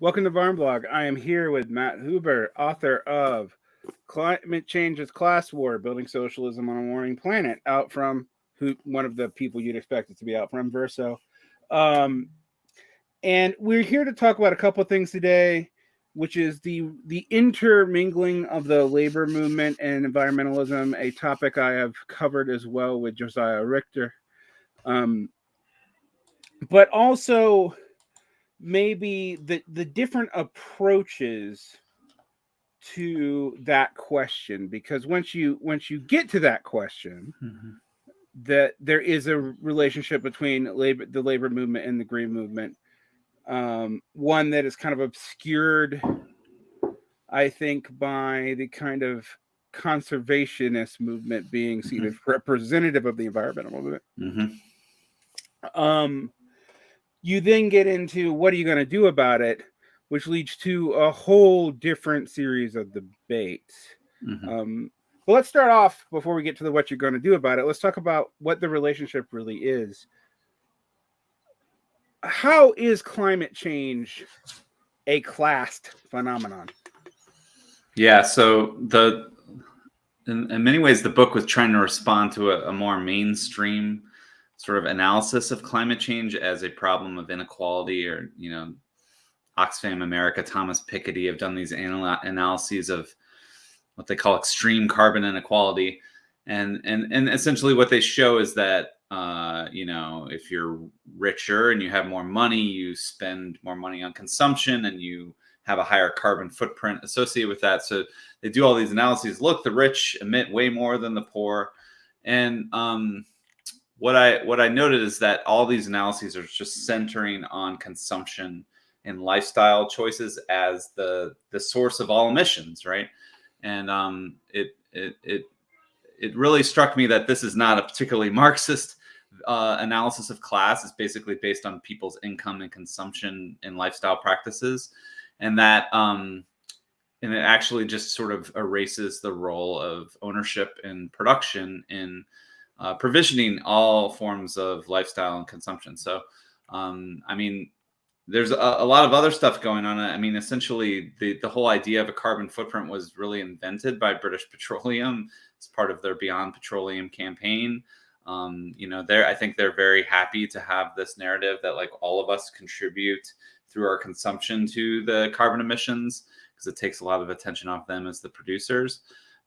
Welcome to Varn Vlog. I am here with Matt Huber, author of Climate Change is Class War Building Socialism on a Warring Planet, out from who one of the people you'd expect it to be out from Verso. Um, and we're here to talk about a couple of things today, which is the the intermingling of the labor movement and environmentalism, a topic I have covered as well with Josiah Rector. Um, but also maybe the the different approaches to that question because once you once you get to that question mm-hmm. that there is a relationship between labor the labor movement and the green movement um, one that is kind of obscured i think by the kind of conservationist movement being seen mm-hmm. as representative of the environmental movement mm-hmm. um you then get into what are you going to do about it, which leads to a whole different series of debates. Mm-hmm. Um, but let's start off before we get to the what you're going to do about it. Let's talk about what the relationship really is. How is climate change a classed phenomenon? Yeah, so the in, in many ways the book was trying to respond to a, a more mainstream sort of analysis of climate change as a problem of inequality or you know oxfam america thomas piketty have done these anal- analyses of what they call extreme carbon inequality. And and and essentially what they show is that uh, you know if you're richer and you have more money you spend more money on consumption and you have a higher carbon footprint associated with that. So they do all these analyses look the rich emit way more than the poor. And um, what I what I noted is that all these analyses are just centering on consumption and lifestyle choices as the the source of all emissions, right? And um, it it it it really struck me that this is not a particularly Marxist uh, analysis of class. It's basically based on people's income and consumption and lifestyle practices, and that um, and it actually just sort of erases the role of ownership and production in uh, provisioning all forms of lifestyle and consumption. So, um, I mean, there's a, a, lot of other stuff going on. I mean, essentially, the the whole idea of a carbon footprint was really invented by British Petroleum as part of their Beyond Petroleum campaign. Um, you know, they're I think they're very happy to have this narrative that like all of us contribute through our consumption to the carbon emissions because it takes a lot of attention off them as the producers.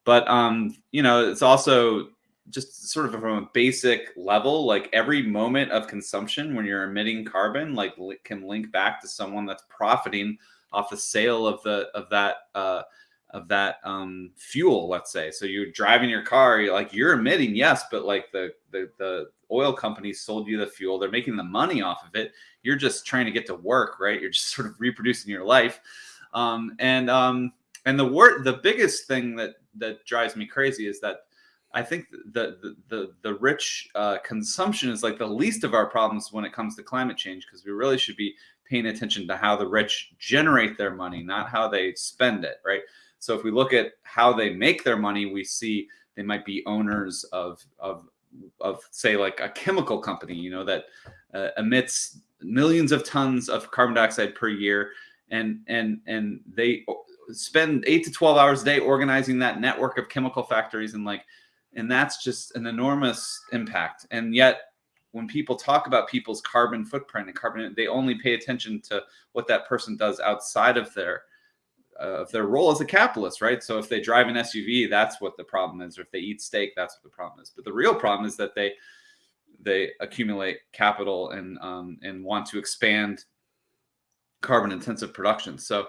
But um, you know, it's also just sort of from a basic level, like every moment of consumption when you're emitting carbon, like can link back to someone that's profiting off the sale of the of that uh, of that um, fuel. Let's say, so you're driving your car, you're like you're emitting, yes, but like the the the oil companies sold you the fuel, they're making the money off of it. You're just trying to get to work, right? You're just sort of reproducing your life, um, and um, and the word the biggest thing that that drives me crazy is that I think the the the, the rich uh, consumption is like the least of our problems when it comes to climate change because we really should be paying attention to how the rich generate their money, not how they spend it, right? So if we look at how they make their money, we see they might be owners of of of say like a chemical company, you know, that uh, emits millions of tons of carbon dioxide per year, and and and they spend eight to twelve hours a day organizing that network of chemical factories and like and that's just an enormous impact. And yet when people talk about people's carbon footprint and carbon they only pay attention to what that person does outside of their uh, of their role as a capitalist right? So if they drive an suv that's what the problem is. Or if they eat steak that's what the problem is. But the real problem is that they they accumulate capital and um, and want to expand carbon intensive production. So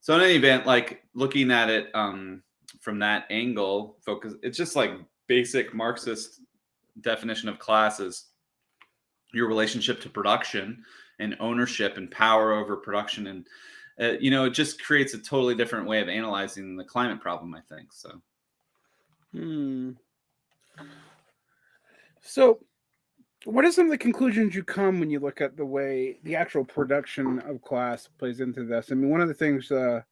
so in any event like looking at it um, from that angle focus it's just like basic Marxist definition of class is your relationship to production and ownership and power over production. And uh, you know it just creates a totally different way of analyzing the climate problem i think so. Hmm. So what are some of the conclusions you come when you look at the way the actual production of class plays into this? I mean one of the things uh,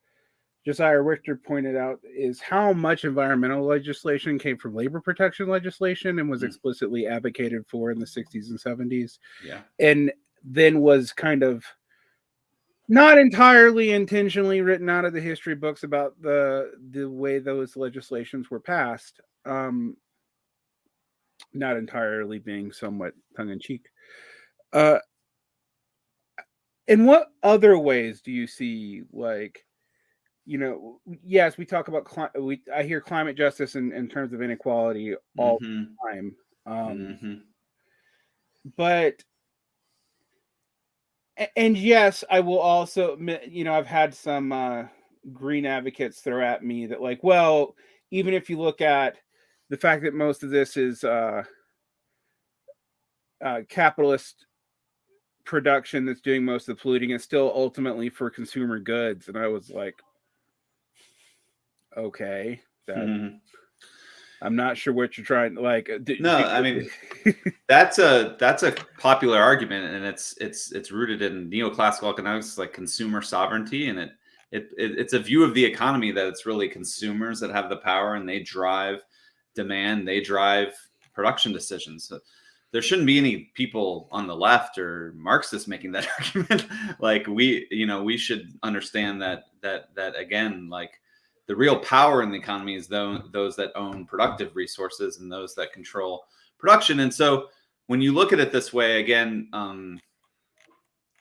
Josiah Rector pointed out is how much environmental legislation came from labor protection legislation and was mm-hmm. explicitly advocated for in the 60s and 70s. Yeah. And then was kind of not entirely intentionally written out of the history books about the the way those legislations were passed. Um, not entirely being somewhat tongue in cheek. Uh, in what other ways do you see like you know yes we talk about cli- we i hear climate justice in, in terms of inequality all Mhm, the time um mhm. but and yes i will also admit, you know i've had some uh green advocates throw at me that like well even if you look at the fact that most of this is uh uh capitalist production that's doing most of the polluting is still ultimately for consumer goods and i was like okay that Mhm. i'm not sure what you're trying like uh, d- No, do- I mean, that's a that's a popular argument and it's it's it's rooted in neoclassical economics like consumer sovereignty and it, it it it's a view of the economy that it's really consumers that have the power and they drive demand they drive production decisions so there shouldn't be any people on the left or marxists making that argument like we you know we should understand that that that again like the real power in the economy is those, those that own productive resources and those that control production. And so when you look at it this way, again, um,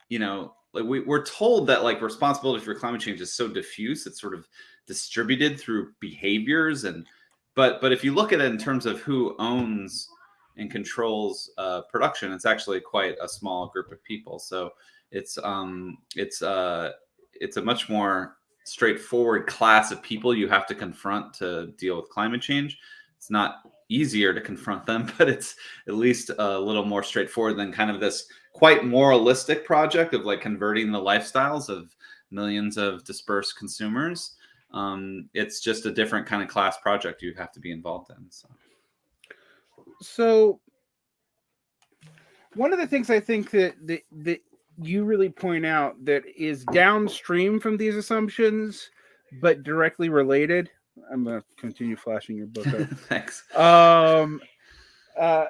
you know, like we, we're told that like responsibility for climate change is so diffuse, it's sort of distributed through behaviors and but but if you look at it in terms of who owns and controls uh, production, it's actually quite a small group of people. So it's um it's uh it's a much more straightforward class of people you have to confront to deal with climate change. It's not easier to confront them, but it's at least a little more straightforward than kind of this quite moralistic project of like converting the lifestyles of millions of dispersed consumers. Um, it's just a different kind of class project you have to be involved in. So. so one of the things i think that that, that you really point out that is downstream from these assumptions but directly related i'm going to continue flashing your book up Thanks. um uh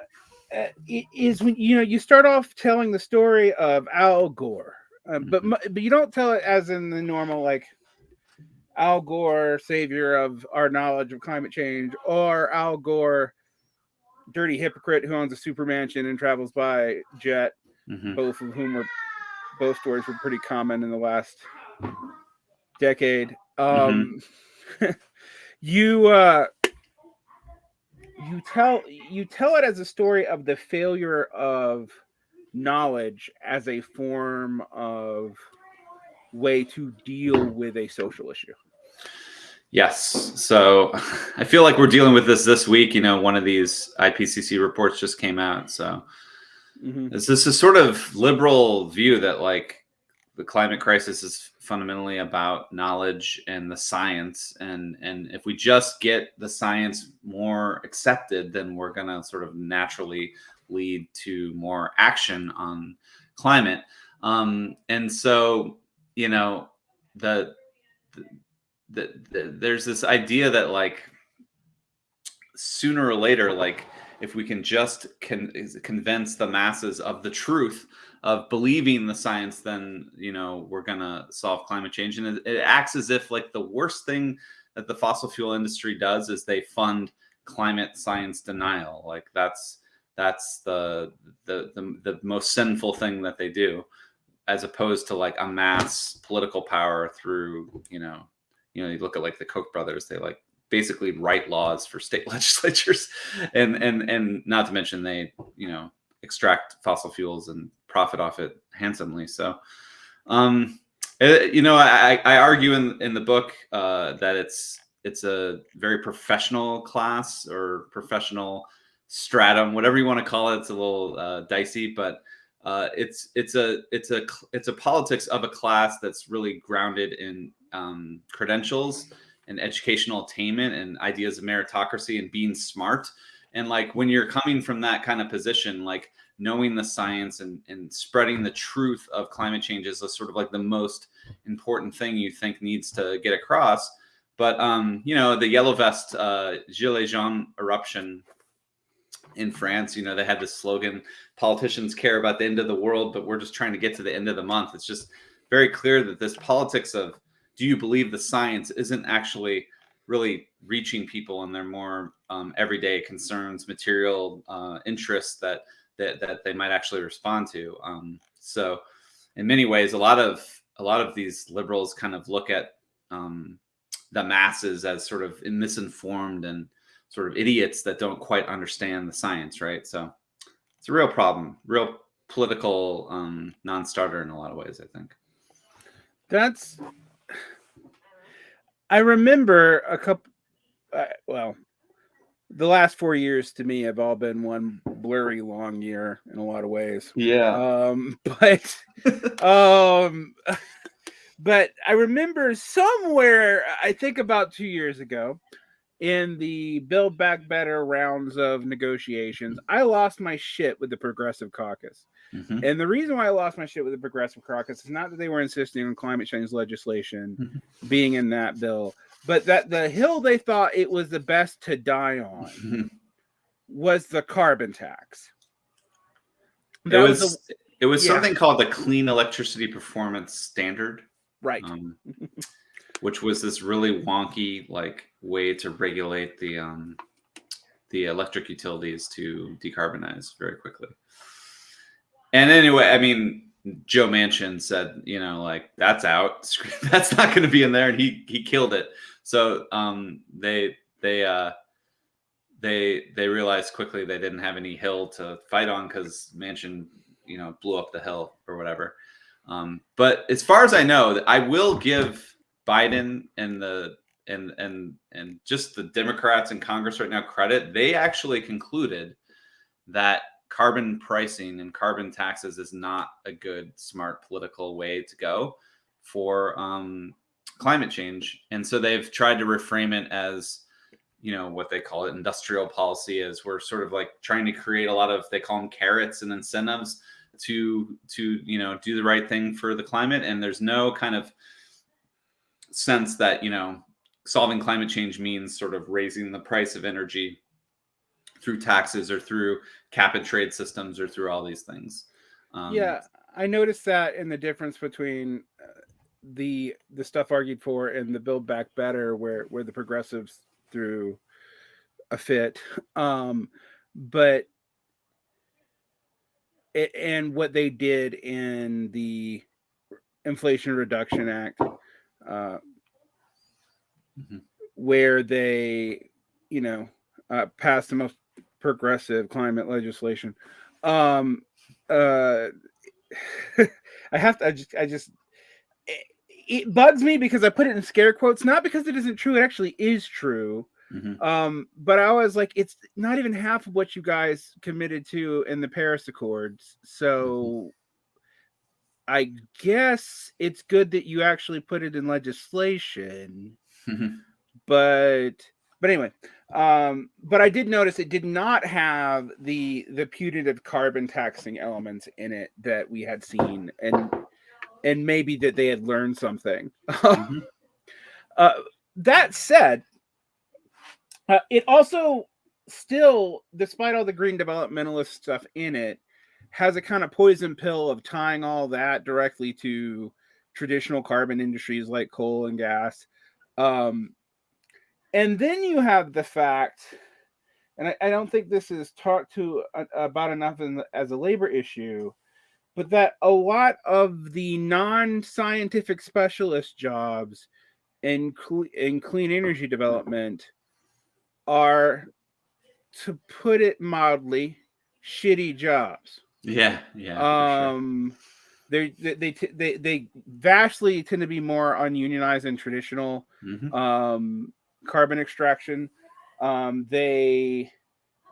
is when you know you start off telling the story of Al Gore, uh, but Mhm. mu- but you don't tell it as in the normal like Al Gore, savior of our knowledge of climate change, or Al Gore, dirty hypocrite who owns a super mansion and travels by jet. Mhm. Both of whom were both stories were pretty common in the last decade. Um, you uh, you tell you tell it as a story of the failure of knowledge as a form of way to deal with a social issue. Yes. So I feel like we're dealing with this this week. You know, one of these IPCC reports just came out. So Mhm. It's this is sort of liberal view that like the climate crisis is fundamentally about knowledge and the science and and if we just get the science more accepted then we're going to sort of naturally lead to more action on climate um and so you know the, the, the, the there's this idea that like sooner or later like if we can just con- convince the masses of the truth of believing the science then you know we're gonna solve climate change. And it, it acts as if like the worst thing that the fossil fuel industry does is they fund climate science denial. Like that's that's the the the, the most sinful thing that they do as opposed to like amass political power through you know you know you look at like the koch brothers they like basically write laws for state legislatures. And and and not to mention they you know extract fossil fuels and profit off it handsomely. So um eh, you know i i argue in in the book uh that it's it's a very professional class or professional stratum whatever you want to call it. It's a little uh, dicey but uh, it's it's a it's a it's a politics of a class that's really grounded in um, credentials and educational attainment and ideas of meritocracy and being smart. And like when you're coming from that kind of position like knowing the science and, and spreading the truth of climate change is sort of like the most important thing you think needs to get across. But um you know the yellow vest uh gilets jaunes eruption in france you know they had this slogan politicians care about the end of the world but we're just trying to get to the end of the month. It's just very clear that this politics of do you believe the science isn't actually really reaching people and their more um, everyday concerns, material uh, interests that, that that they might actually respond to. Um, so, in many ways, a lot of a lot of these liberals kind of look at um, the masses as sort of misinformed and sort of idiots that don't quite understand the science, right? So, it's a real problem, real political um, non-starter in a lot of ways. I think. That's I remember a couple. Uh, well, the last four years to me have all been one blurry long year in a lot of ways. Yeah. Um, but um, but I remember somewhere. I think about two years ago, in the Build Back Better rounds of negotiations, I lost my shit with the Progressive Caucus. Mm-hmm. And the reason why I lost my shit with the Progressive Caucus is not that they were insisting on climate change legislation mm-hmm. being in that bill, but that the hill they thought it was the best to die on mm-hmm. was the carbon tax. That it was, was a, it was yeah. something called the Clean Electricity Performance Standard, right? Um, which was this really wonky like way to regulate the um, the electric utilities to decarbonize very quickly. And anyway, I mean, Joe Manchin said, you know, like that's out. That's not going to be in there, and he he killed it. So um, they they uh, they they realized quickly they didn't have any hill to fight on because Manchin, you know, blew up the hill or whatever. Um, but as far as I know, I will give Biden and the and and and just the Democrats in Congress right now credit. They actually concluded that carbon pricing and carbon taxes is not a good, smart political way to go for um, climate change. And so they've tried to reframe it as, you know, what they call it industrial policy is we're sort of like trying to create a lot of, they call them carrots and incentives to, to, you know, do the right thing for the climate. And there's no kind of sense that, you know, solving climate change means sort of raising the price of energy through taxes or through cap and trade systems or through all these things. Um, yeah, I noticed that in the difference between uh, the the stuff argued for and the Build Back Better, where where the progressives threw a fit, um, but it, and what they did in the Inflation Reduction Act, uh, mm-hmm. where they, you know, uh, passed the most progressive climate legislation. Um, uh, I have to. I just. I just. It, it, bugs me because I put it in scare quotes, not because it isn't true. It actually is true. Mm-hmm. Um, but I was like, it's not even half of what you guys committed to in the Paris Accords. So mm-hmm. I guess it's good that you actually put it in legislation. Mm-hmm. But but anyway, um, but I did notice it did not have the the putative carbon taxing elements in it that we had seen, and and maybe that they had learned something. Mm-hmm. uh, that said, uh, it also still, despite all the green developmentalist stuff in it, has a kind of poison pill of tying all that directly to traditional carbon industries like coal and gas. Um, and then you have the fact, and I, I don't think this is talked to uh, about enough the, as a labor issue, but that a lot of the non-scientific specialist jobs in in clean energy development are, to put it mildly, shitty jobs. Yeah, yeah. Um, sure. they they they they vastly tend to be more ununionized and traditional. Mm-hmm. Um, carbon extraction. Um, they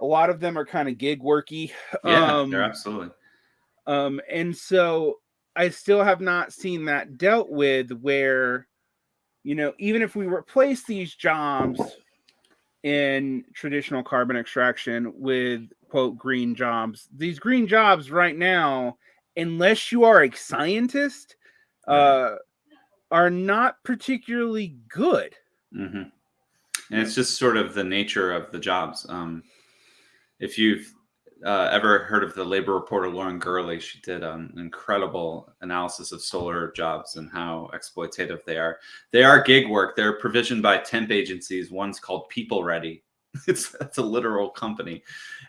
a lot of them are kind of gig worky. Yeah, um, they're absolutely. Um, and so I still have not seen that dealt with where, you know, even if we replace these jobs in traditional carbon extraction with quote green jobs, these green jobs right now, unless you are a scientist, uh, are not particularly good. Mm-hmm and it's just sort of the nature of the jobs. Um, if you've uh, ever heard of the labor reporter Lauren Gurley, she did an incredible analysis of solar jobs and how exploitative they are. They are gig work. They're provisioned by temp agencies. One's called People Ready. It's it's a literal company,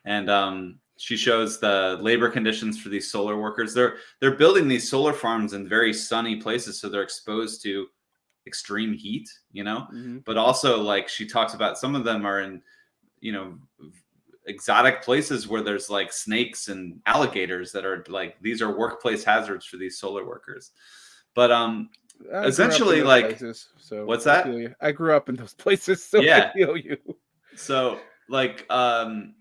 and um, she shows the labor conditions for these solar workers. They're they're building these solar farms in very sunny places, so they're exposed to extreme heat. You know, Mm-hmm. but also like she talks about some of them are in you know exotic places where there's like snakes and alligators that are like these are workplace hazards for these solar workers but um I grew up in Essentially, like- places, so what's I that? you. I grew up in those places, so Yeah. I feel you. so like um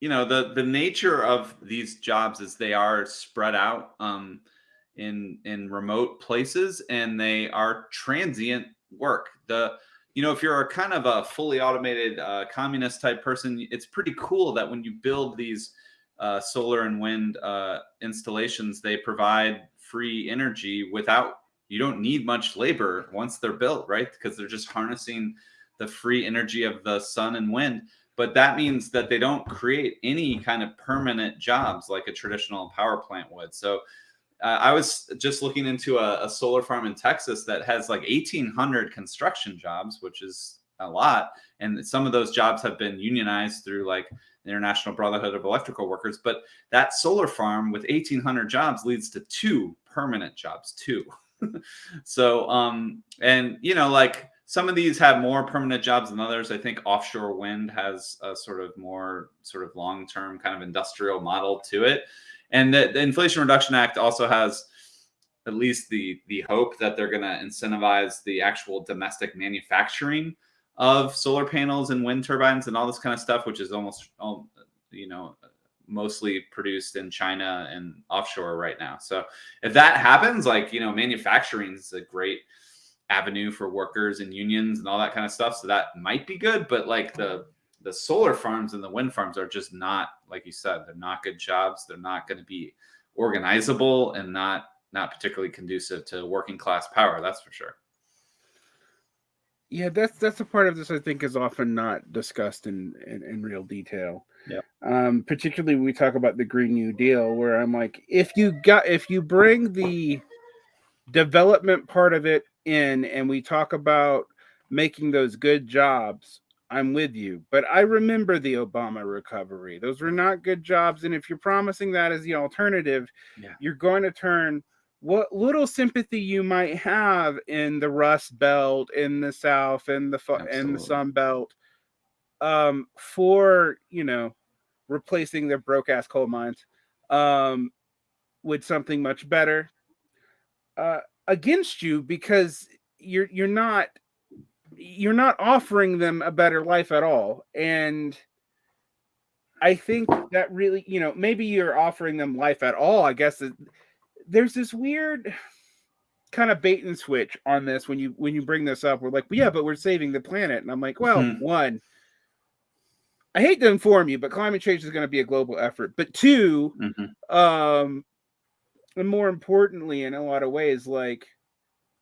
you know the the nature of these jobs is they are spread out um in in remote places and they are transient work. The you know if you're a kind of a fully automated uh, communist type person it's pretty cool that when you build these uh, solar and wind uh, installations they provide free energy without you don't need much labor once they're built right? Because they're just harnessing the free energy of the sun and wind. But that means that they don't create any kind of permanent jobs like a traditional power plant would. So uh, i was just looking into a, a solar farm in texas that has like 1800 construction jobs which is a lot and some of those jobs have been unionized through like the international brotherhood of electrical workers but that solar farm with 1800 jobs leads to two permanent jobs too so um and you know like some of these have more permanent jobs than others. I think offshore wind has a sort of more sort of long term kind of industrial model to it. And the, the Inflation Reduction Act also has at least the the hope that they're going to incentivize the actual domestic manufacturing of solar panels and wind turbines and all this kind of stuff, which is almost all you know mostly produced in China and offshore right now. So if that happens, like you know, manufacturing is a great avenue for workers and unions and all that kind of stuff. So that might be good, but like the the solar farms and the wind farms are just not like you said, they're not good jobs. They're not going to be organizable and not not particularly conducive to working class power. That's for sure. Yeah, that's that's a part of this I think is often not discussed in in, in real detail. Yeah. Um, particularly when we talk about the Green New Deal, where I'm like, if you got if you bring the development part of it in, and we talk about making those good jobs, I'm with you. But I remember the Obama recovery; those were not good jobs, and if you're promising that as the alternative, Yeah. you're going to turn what little sympathy you might have in the Rust Belt, in the South, in the and the Sun Belt, um, for you know, replacing their broke ass coal mines, um, with something much better, uh, against you because you're you're not you're not offering them a better life at all, and I think that really, you know, maybe you're offering them life at all. I guess it, there's this weird kind of bait and switch on this when you when you bring this up. We're like, well, yeah, but we're saving the planet, and I'm like, well, Mhm. one, I hate to inform you, but climate change is going to be a global effort. But two, Mhm. um, and more importantly, in a lot of ways, like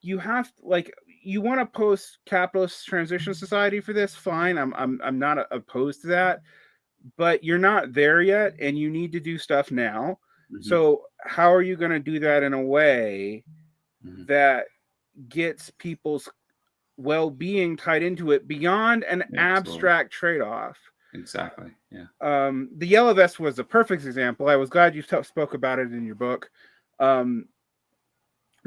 you have like you want to post-capitalist transition society for this. Fine, I'm I'm I'm not opposed to that, but you're not there yet, and you need to do stuff now. Mhm. So how are you going to do that in a way Mhm. that gets people's well-being tied into it beyond an absolutely. abstract trade-off? exactly. Yeah. Um, the yellow vest was a perfect example. I was glad you t- spoke about it in your book. Um,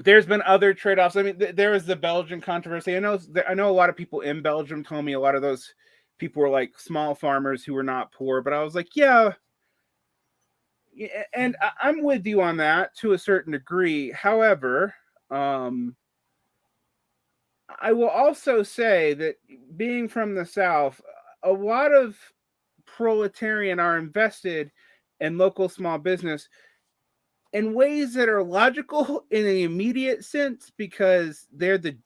there's been other trade-offs. I mean, th- there was the Belgian controversy. I know, I know a lot of people in Belgium told me a lot of those people were like small farmers who were not poor, but I was like, yeah. And I- I'm with you on that to a certain degree. However, um, I will also say that being from the South, a lot of proletarian are invested in local small business in ways that are logical in an immediate sense because they're the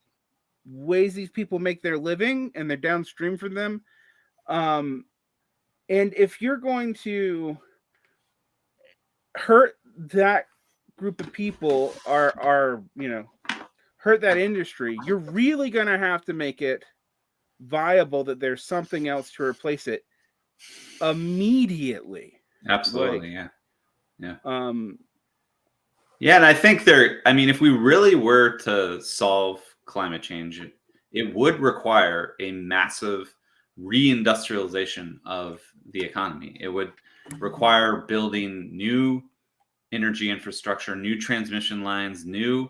ways these people make their living and they're downstream from them. Um, and if you're going to hurt that group of people are are you know hurt that industry you're really going to have to make it viable that there's something else to replace it immediately. Absolutely, Like- yeah. Um, Yeah, and I think there. I mean, if we really were to solve climate change, it, it would require a massive reindustrialization of the economy. It would require building new energy infrastructure, new transmission lines, new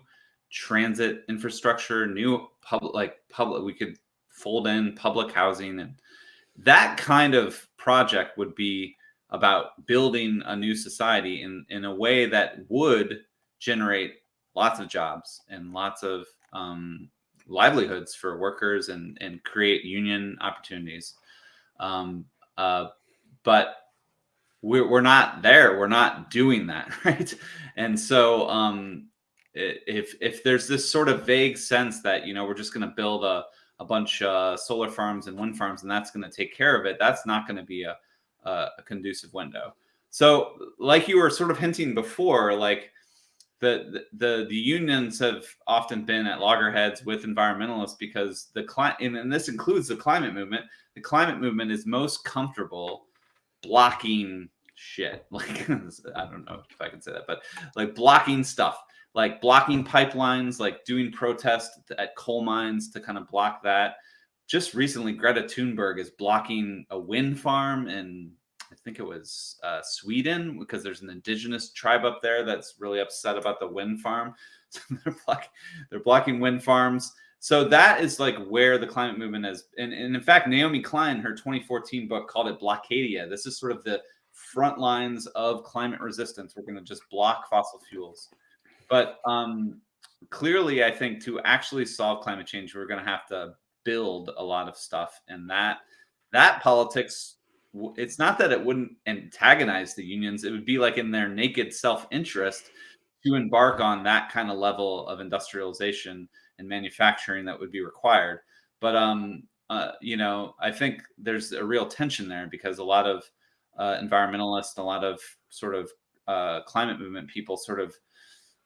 transit infrastructure, new public like public. We could fold in public housing, and that kind of project would be about building a new society in in a way that would generate lots of jobs and lots of um, livelihoods for workers and and create union opportunities. Um, uh, but we're we're not there. We're not doing that, right? And so um, if if there's this sort of vague sense that you know we're just going to build a a bunch of solar farms and wind farms and that's going to take care of it, that's not going to be a a a conducive window. So, like you were sort of hinting before, like the the the unions have often been at loggerheads with environmentalists because the climate and, and this includes the climate movement. The climate movement is most comfortable blocking shit. Like I don't know if I can say that, but like blocking stuff, like blocking pipelines, like doing protests at coal mines to kind of block that. Just recently, Greta Thunberg is blocking a wind farm I think it was uh, Sweden because there's an indigenous tribe up there that's really upset about the wind farm. So they're blocking, they're blocking wind farms. So that is like where the climate movement is. And, and in fact, Naomi Klein, her 2014 book called it Blockadia. This is sort of the front lines of climate resistance. We're going to just block fossil fuels. But um, clearly, I think to actually solve climate change, we're going to have to build a lot of stuff. And that that politics it's not that it wouldn't antagonize the unions. It would be like in their naked self-interest to embark on that kind of level of industrialization and manufacturing that would be required. But um uh, you know i think there's a real tension there because a lot of uh, environmentalists a lot of sort of uh, climate movement people sort of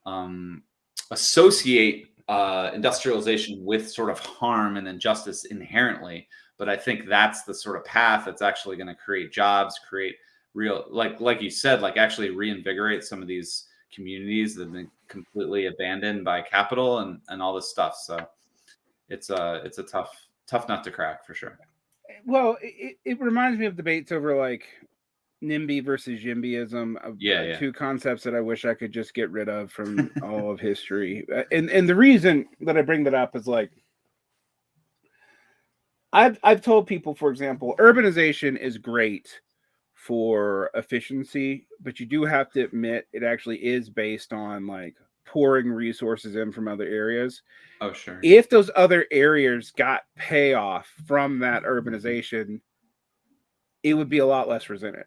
um, associate uh, industrialization with sort of harm and injustice inherently. But i think that's the sort of path that's actually going to create jobs create real like like you said like actually reinvigorate some of these communities that have been completely abandoned by capital and and all this stuff. So it's a it's a tough tough nut to crack for sure. Well, it, it reminds me of debates over like NIMBY versus YIMBYism, of Yeah, uh, yeah. two concepts that I wish I could just get rid of from all of history. Uh, And and the reason that I bring that up is like I've I've told people, for example, urbanization is great for efficiency, but you do have to admit it actually is based on like pouring resources in from other areas oh sure if those other areas got payoff from that urbanization, it would be a lot less resented.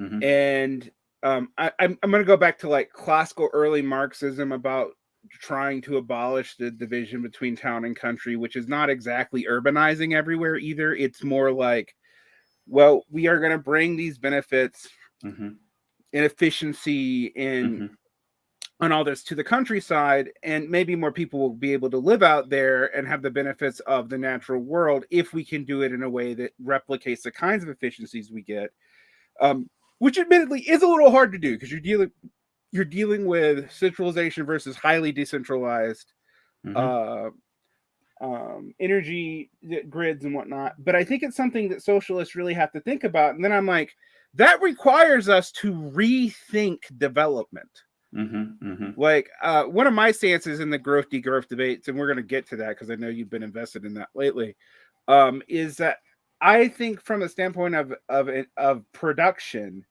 Mhm. And um, I, I'm, I'm going to go back to like classical early Marxism about trying to abolish the division between town and country, which is not exactly urbanizing everywhere either. It's more like, well, we are going to bring these benefits Mhm. and efficiency in Mhm. and all this to the countryside and maybe more people will be able to live out there and have the benefits of the natural world if we can do it in a way that replicates the kinds of efficiencies we get um, which admittedly is a little hard to do because you're dealing you're dealing with centralization versus highly decentralized Mhm. uh, um, energy grids and whatnot. But I think it's something that socialists really have to think about. And then I'm like, that requires us to rethink development. Mhm. Mhm. Like uh, one of my stances in the growth degrowth debates, and we're going to get to that because I know you've been invested in that lately, um, is that I think from the standpoint of of of production,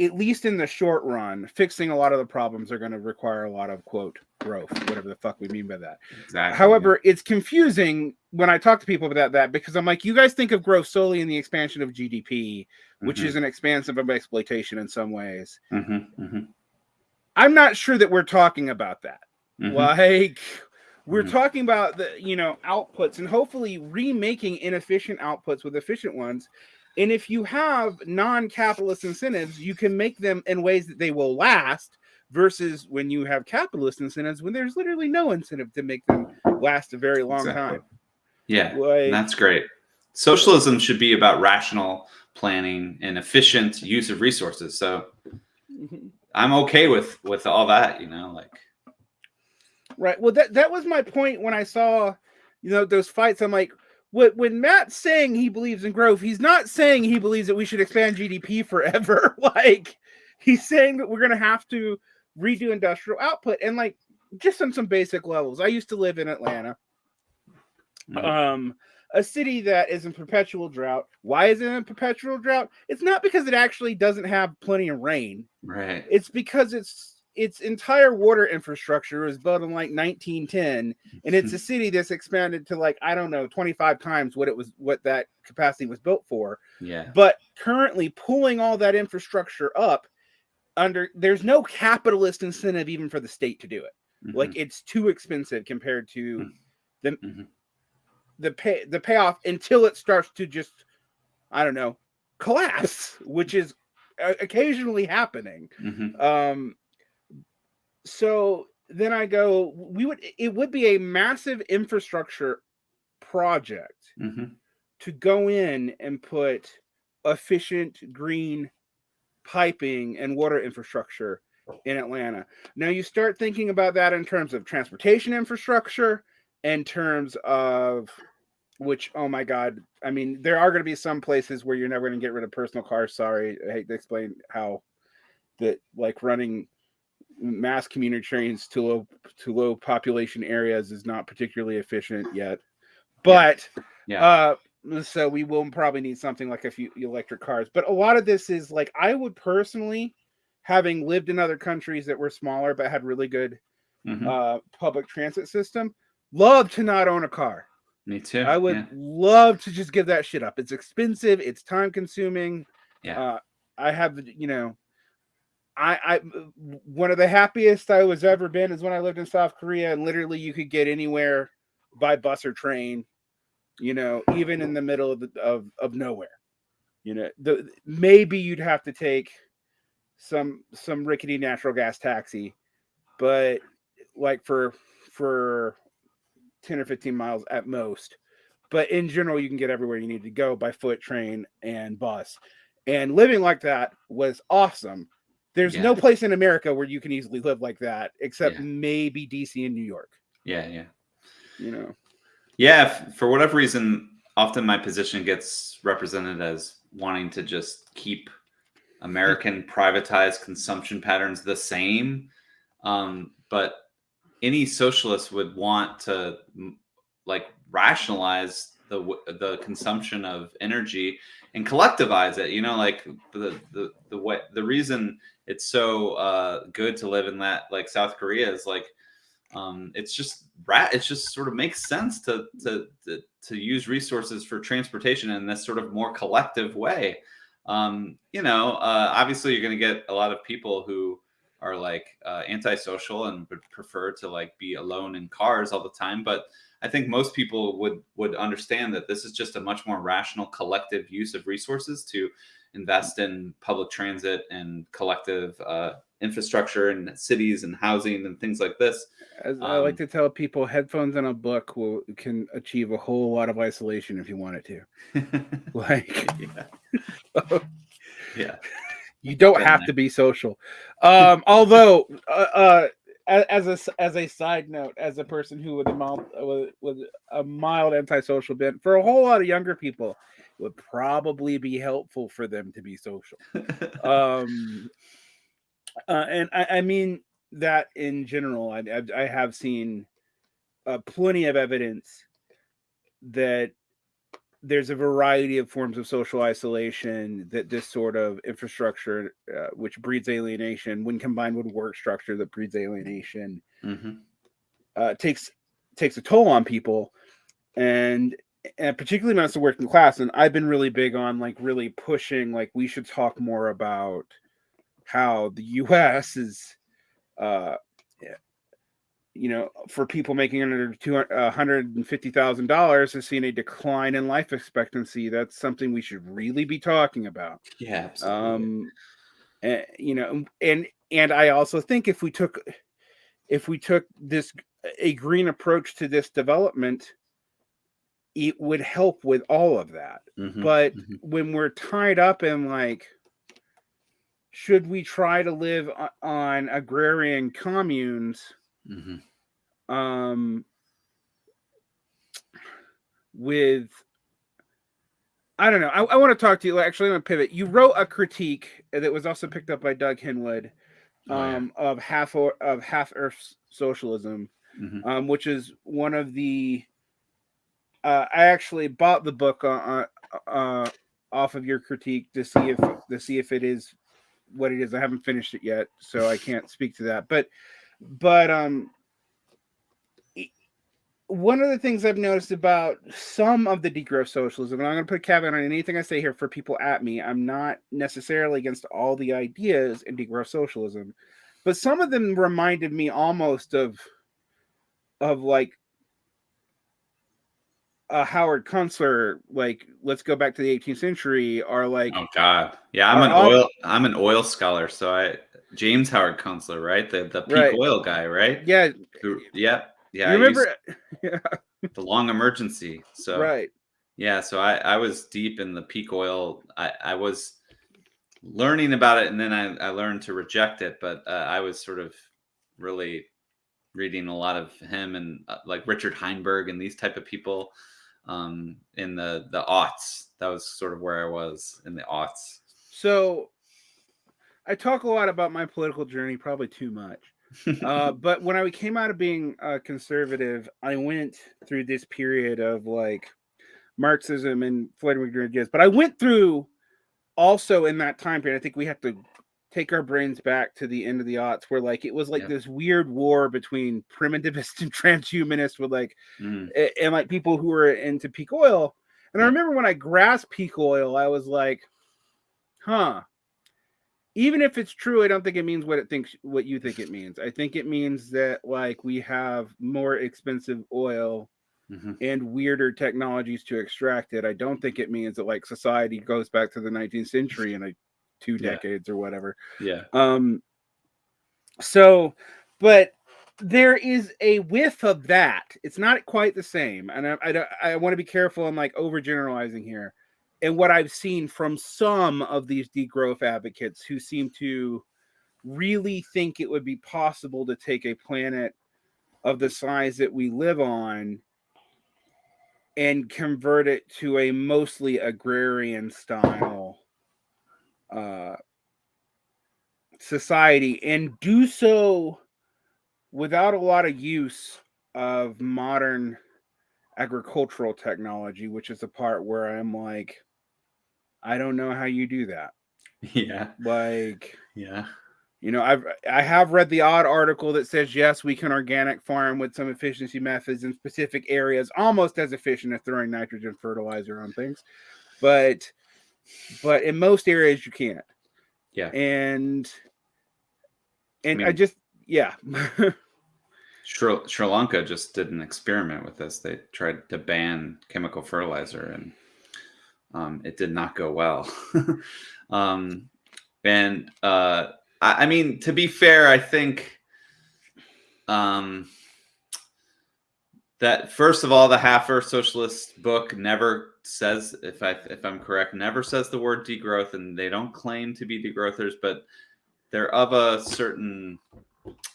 at least in the short run, fixing a lot of the problems are going to require a lot of quote growth, whatever the fuck we mean by that. exactly However, it's confusing when I talk to people about that because I'm like, you guys think of growth solely in the expansion of GDP, which Mhm. is an expansive of exploitation in some ways. Mhm. Mhm. I'm not sure that we're talking about that. Mhm. Like, we're Mhm. talking about the you know outputs and hopefully remaking inefficient outputs with efficient ones. And if you have non-capitalist incentives, you can make them in ways that they will last. Versus when you have capitalist incentives, when there's literally no incentive to make them last a very long Exactly. time. yeah Like, That's great. Socialism should be about rational planning and efficient use of resources. So Mhm. I'm okay with with all that, you know, like Right. Well, that that was my point when I saw, you know, those fights. I'm like, when when Matt's saying he believes in growth, he's not saying he believes that we should expand GDP forever. like, he's saying that we're gonna have to redo industrial output and like just on some basic levels. I used to live in Atlanta, Mhm. um, a city that is in perpetual drought. Why is it in perpetual drought? It's not because it actually doesn't have plenty of rain. right. It's because it's its entire water infrastructure was built in like 1910, and it's a city that's expanded to like I don't know 25 times what it was what that capacity was built for. Yeah. But currently, pulling all that infrastructure up under there's no capitalist incentive even for the state to do it. Like Mhm. it's too expensive compared to Mm. the Mhm. the pay the payoff until it starts to just I don't know collapse, which is uh, occasionally happening. Mhm. Um, so then I go, we would it would be a massive infrastructure project Mhm. to go in and put efficient green piping and water infrastructure in Atlanta. Now you start thinking about that in terms of transportation infrastructure, in terms of which oh my god, I mean there are going to be some places where you're never going to get rid of personal cars. Sorry, I hate to explain how that like running mass commuter trains to low to low population areas is not particularly efficient yet. But Yeah. uh so we will probably need something like a few electric cars. But a lot of this is like I would personally, having lived in other countries that were smaller but had really good Mhm. uh public transit system, love to not own a car. Me too. I would Yeah. love to just give that shit up. It's expensive, it's time consuming. Yeah. Uh, I have the, you know, I, I, one of the happiest I was ever been is when I lived in South Korea, and literally you could get anywhere by bus or train, you know, even in the middle of the, of of nowhere. You know, the maybe you'd have to take some some rickety natural gas taxi, but like for for 10 or 15 miles at most. But in general, you can get everywhere you need to go by foot, train, and bus. And living like that was awesome. There's no place in America where you can easily live like that, except Yeah. maybe DC and New York. Yeah. Yeah. You know, Yeah, f- for whatever reason, often my position gets represented as wanting to just keep American privatized consumption patterns the same. Um, but any socialist would want to like rationalize the the consumption of energy and collectivize it. You know, like the the the way the reason it's so uh, good to live in that like South Korea is like um, it's just rat it just sort of makes sense to, to to to use resources for transportation in this sort of more collective way um, you know uh, obviously you're going to get a lot of people who are like uh, antisocial and would prefer to like be alone in cars all the time but i think most people would would understand that this is just a much more rational collective use of resources to invest in public transit and collective uh, infrastructure and cities and housing and things like this as I like Um, to tell people, headphones and a book will can achieve a whole lot of isolation if you want it to. Like, yeah. yeah. you don't have there. to be social. Um, although, uh, uh, as a as a side note, as a person who with a mild with, with a mild antisocial bent, for a whole lot of younger people, it would probably be helpful for them to be social. Um, uh, and I, I mean that in general. I I, I have seen uh, plenty of evidence that there's a variety of forms of social isolation that this sort of infrastructure, uh, which breeds alienation, when combined with work structure that breeds alienation, Mhm. uh, takes takes a toll on people, and and particularly it's the working class. And I've been really big on like really pushing like we should talk more about how the U.S. is, uh, you know, for people making under two hundred and fifty thousand dollars, has seen a decline in life expectancy. That's something we should really be talking about. yeah absolutely. Um, eh, you know, and and I also think if we took if we took this a green approach to this development, it would help with all of that. Mhm, But mhm. when we're tied up in like, should we try to live on agrarian communes? Mhm. um with I don't know. I, I want to talk to you. Actually, I'm gonna pivot. You wrote a critique that was also picked up by Doug Henwood Oh, yeah. um, of half or, of half Earth socialism, Mhm. um, which is one of the. Uh, I actually bought the book uh, uh, off of your critique to see if to see if it is what it is. I haven't finished it yet, so I can't speak to that. But but um, one of the things I've noticed about some of the degrowth socialism, and I'm going to put a caveat on anything I say here for people at me. I'm not necessarily against all the ideas in degrowth socialism, but some of them reminded me almost of of like a Howard Kunstler, like let's go back to the 18th century, or like Oh God, yeah. I'm an oil. I'm an oil scholar. So I James Howard Kunstler, right? The the peak Right. oil guy, right? yeah, Who- yeah, yeah. you I remember? Yeah, the long emergency? So right. yeah, so I I was deep in the peak oil. I I was learning about it, and then I I learned to reject it. But uh, I was sort of really reading a lot of him and uh, like Richard Heinberg and these type of people um in the the aughts that was sort of where i was in the aughts So I talk a lot about my political journey, probably too much. uh, but when I came out of being a conservative, I went through this period of like Marxism and with ideas. But I went through also in that time period. I think we have to take our brains back to the end of the aughts, where like it was like Yep. this weird war between primitivists and transhumanist, with like Mm, a- and like people who were into peak oil. And I remember when I grasped peak oil, I was like, huh. Even if it's true, I don't think it means what it thinks what you think it means. I think it means that like we have more expensive oil mhm. and weirder technologies to extract it. I don't think it means that like society goes back to the 19th century in like two Yeah. decades or whatever. yeah Um, so, but there is a whiff of that. It's not quite the same, and I I, I want to be careful. I'm like overgeneralizing here, and what I've seen from some of these degrowth advocates who seem to really think it would be possible to take a planet of the size that we live on and convert it to a mostly agrarian style uh society and do so without a lot of use of modern agricultural technology, which is the part where I'm like, I don't know how you do that. yeah Like, yeah you know, I've I have read the odd article that says yes, we can organic farm with some efficiency methods in specific areas, almost as efficient as throwing nitrogen fertilizer on things, but but in most areas you can't. yeah And and I, mean- just yeah. Sri, Sri Lanka just did an experiment with this. They tried to ban chemical fertilizer, and um, it did not go well. um, and uh, I, I mean, to be fair, I think um, that first of all, the Half Earth Socialist book never says, if I if I'm correct, never says the word degrowth, and they don't claim to be degrowthers, but they're of a certain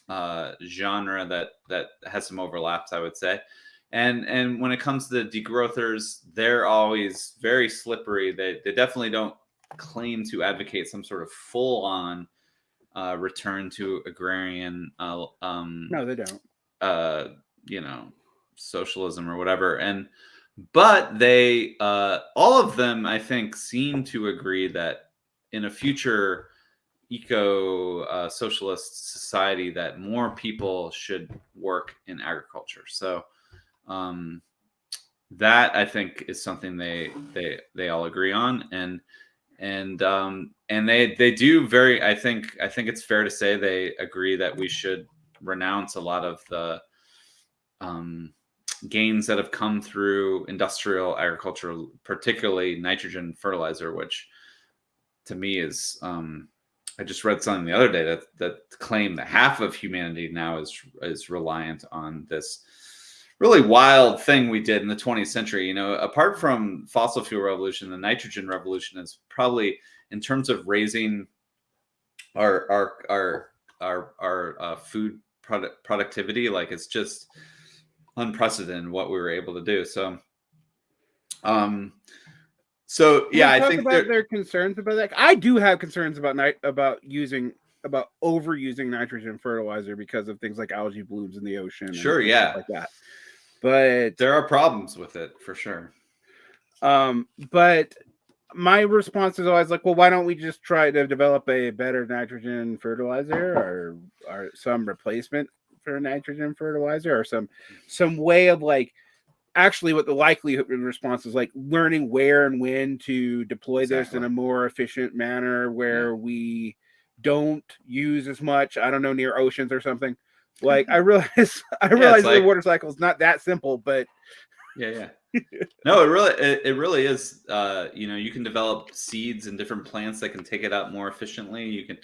uh, genre that that has some overlaps, I would say. And and when it comes to the degrowthers, they're always very slippery. They they definitely don't claim to advocate some sort of full on uh, return to agrarian, uh, um, no, they don't. uh, you know, socialism or whatever. And but they uh, all of them, I think, seem to agree that in a future eco uh, socialist society, that more people should work in agriculture. So um, that I think is something they they they all agree on, and and um, and they they do very. I think I think it's fair to say they agree that we should renounce a lot of the um, gains that have come through industrial agriculture, particularly nitrogen fertilizer, which to me is um, I just read something the other day that that claimed that half of humanity now is is reliant on this really wild thing we did in the 20th century. You know, apart from fossil fuel revolution, the nitrogen revolution is probably in terms of raising our our our our our uh, food product productivity, like it's just unprecedented what we were able to do. So, um, so yeah, I think about their concerns about that. I do have concerns about night about using about overusing nitrogen fertilizer because of things like algae blooms in the ocean. Sure, yeah, like that. But there are problems with it for sure. Um, but my response is always like, well, why don't we just try to develop a better nitrogen fertilizer or or some replacement for nitrogen fertilizer or some some way of like actually what the likelihood response is like learning where and when to deploy exactly. this in a more efficient manner where yeah. we don't use as much i don't know near oceans or something like i realize i realize yeah, like, the water cycle is not that simple but yeah yeah no it really it, it really is uh you know you can develop seeds and different plants that can take it out more efficiently you can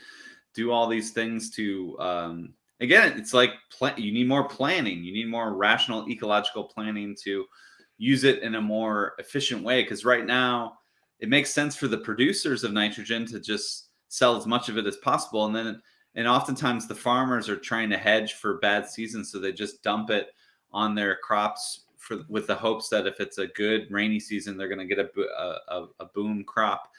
do all these things to um again, it's like pl- you need more planning. You need more rational ecological planning to use it in a more efficient way. Because right now, it makes sense for the producers of nitrogen to just sell as much of it as possible, and then and oftentimes the farmers are trying to hedge for bad seasons, so they just dump it on their crops for with the hopes that if it's a good rainy season, they're going to get a, a, a boom crop.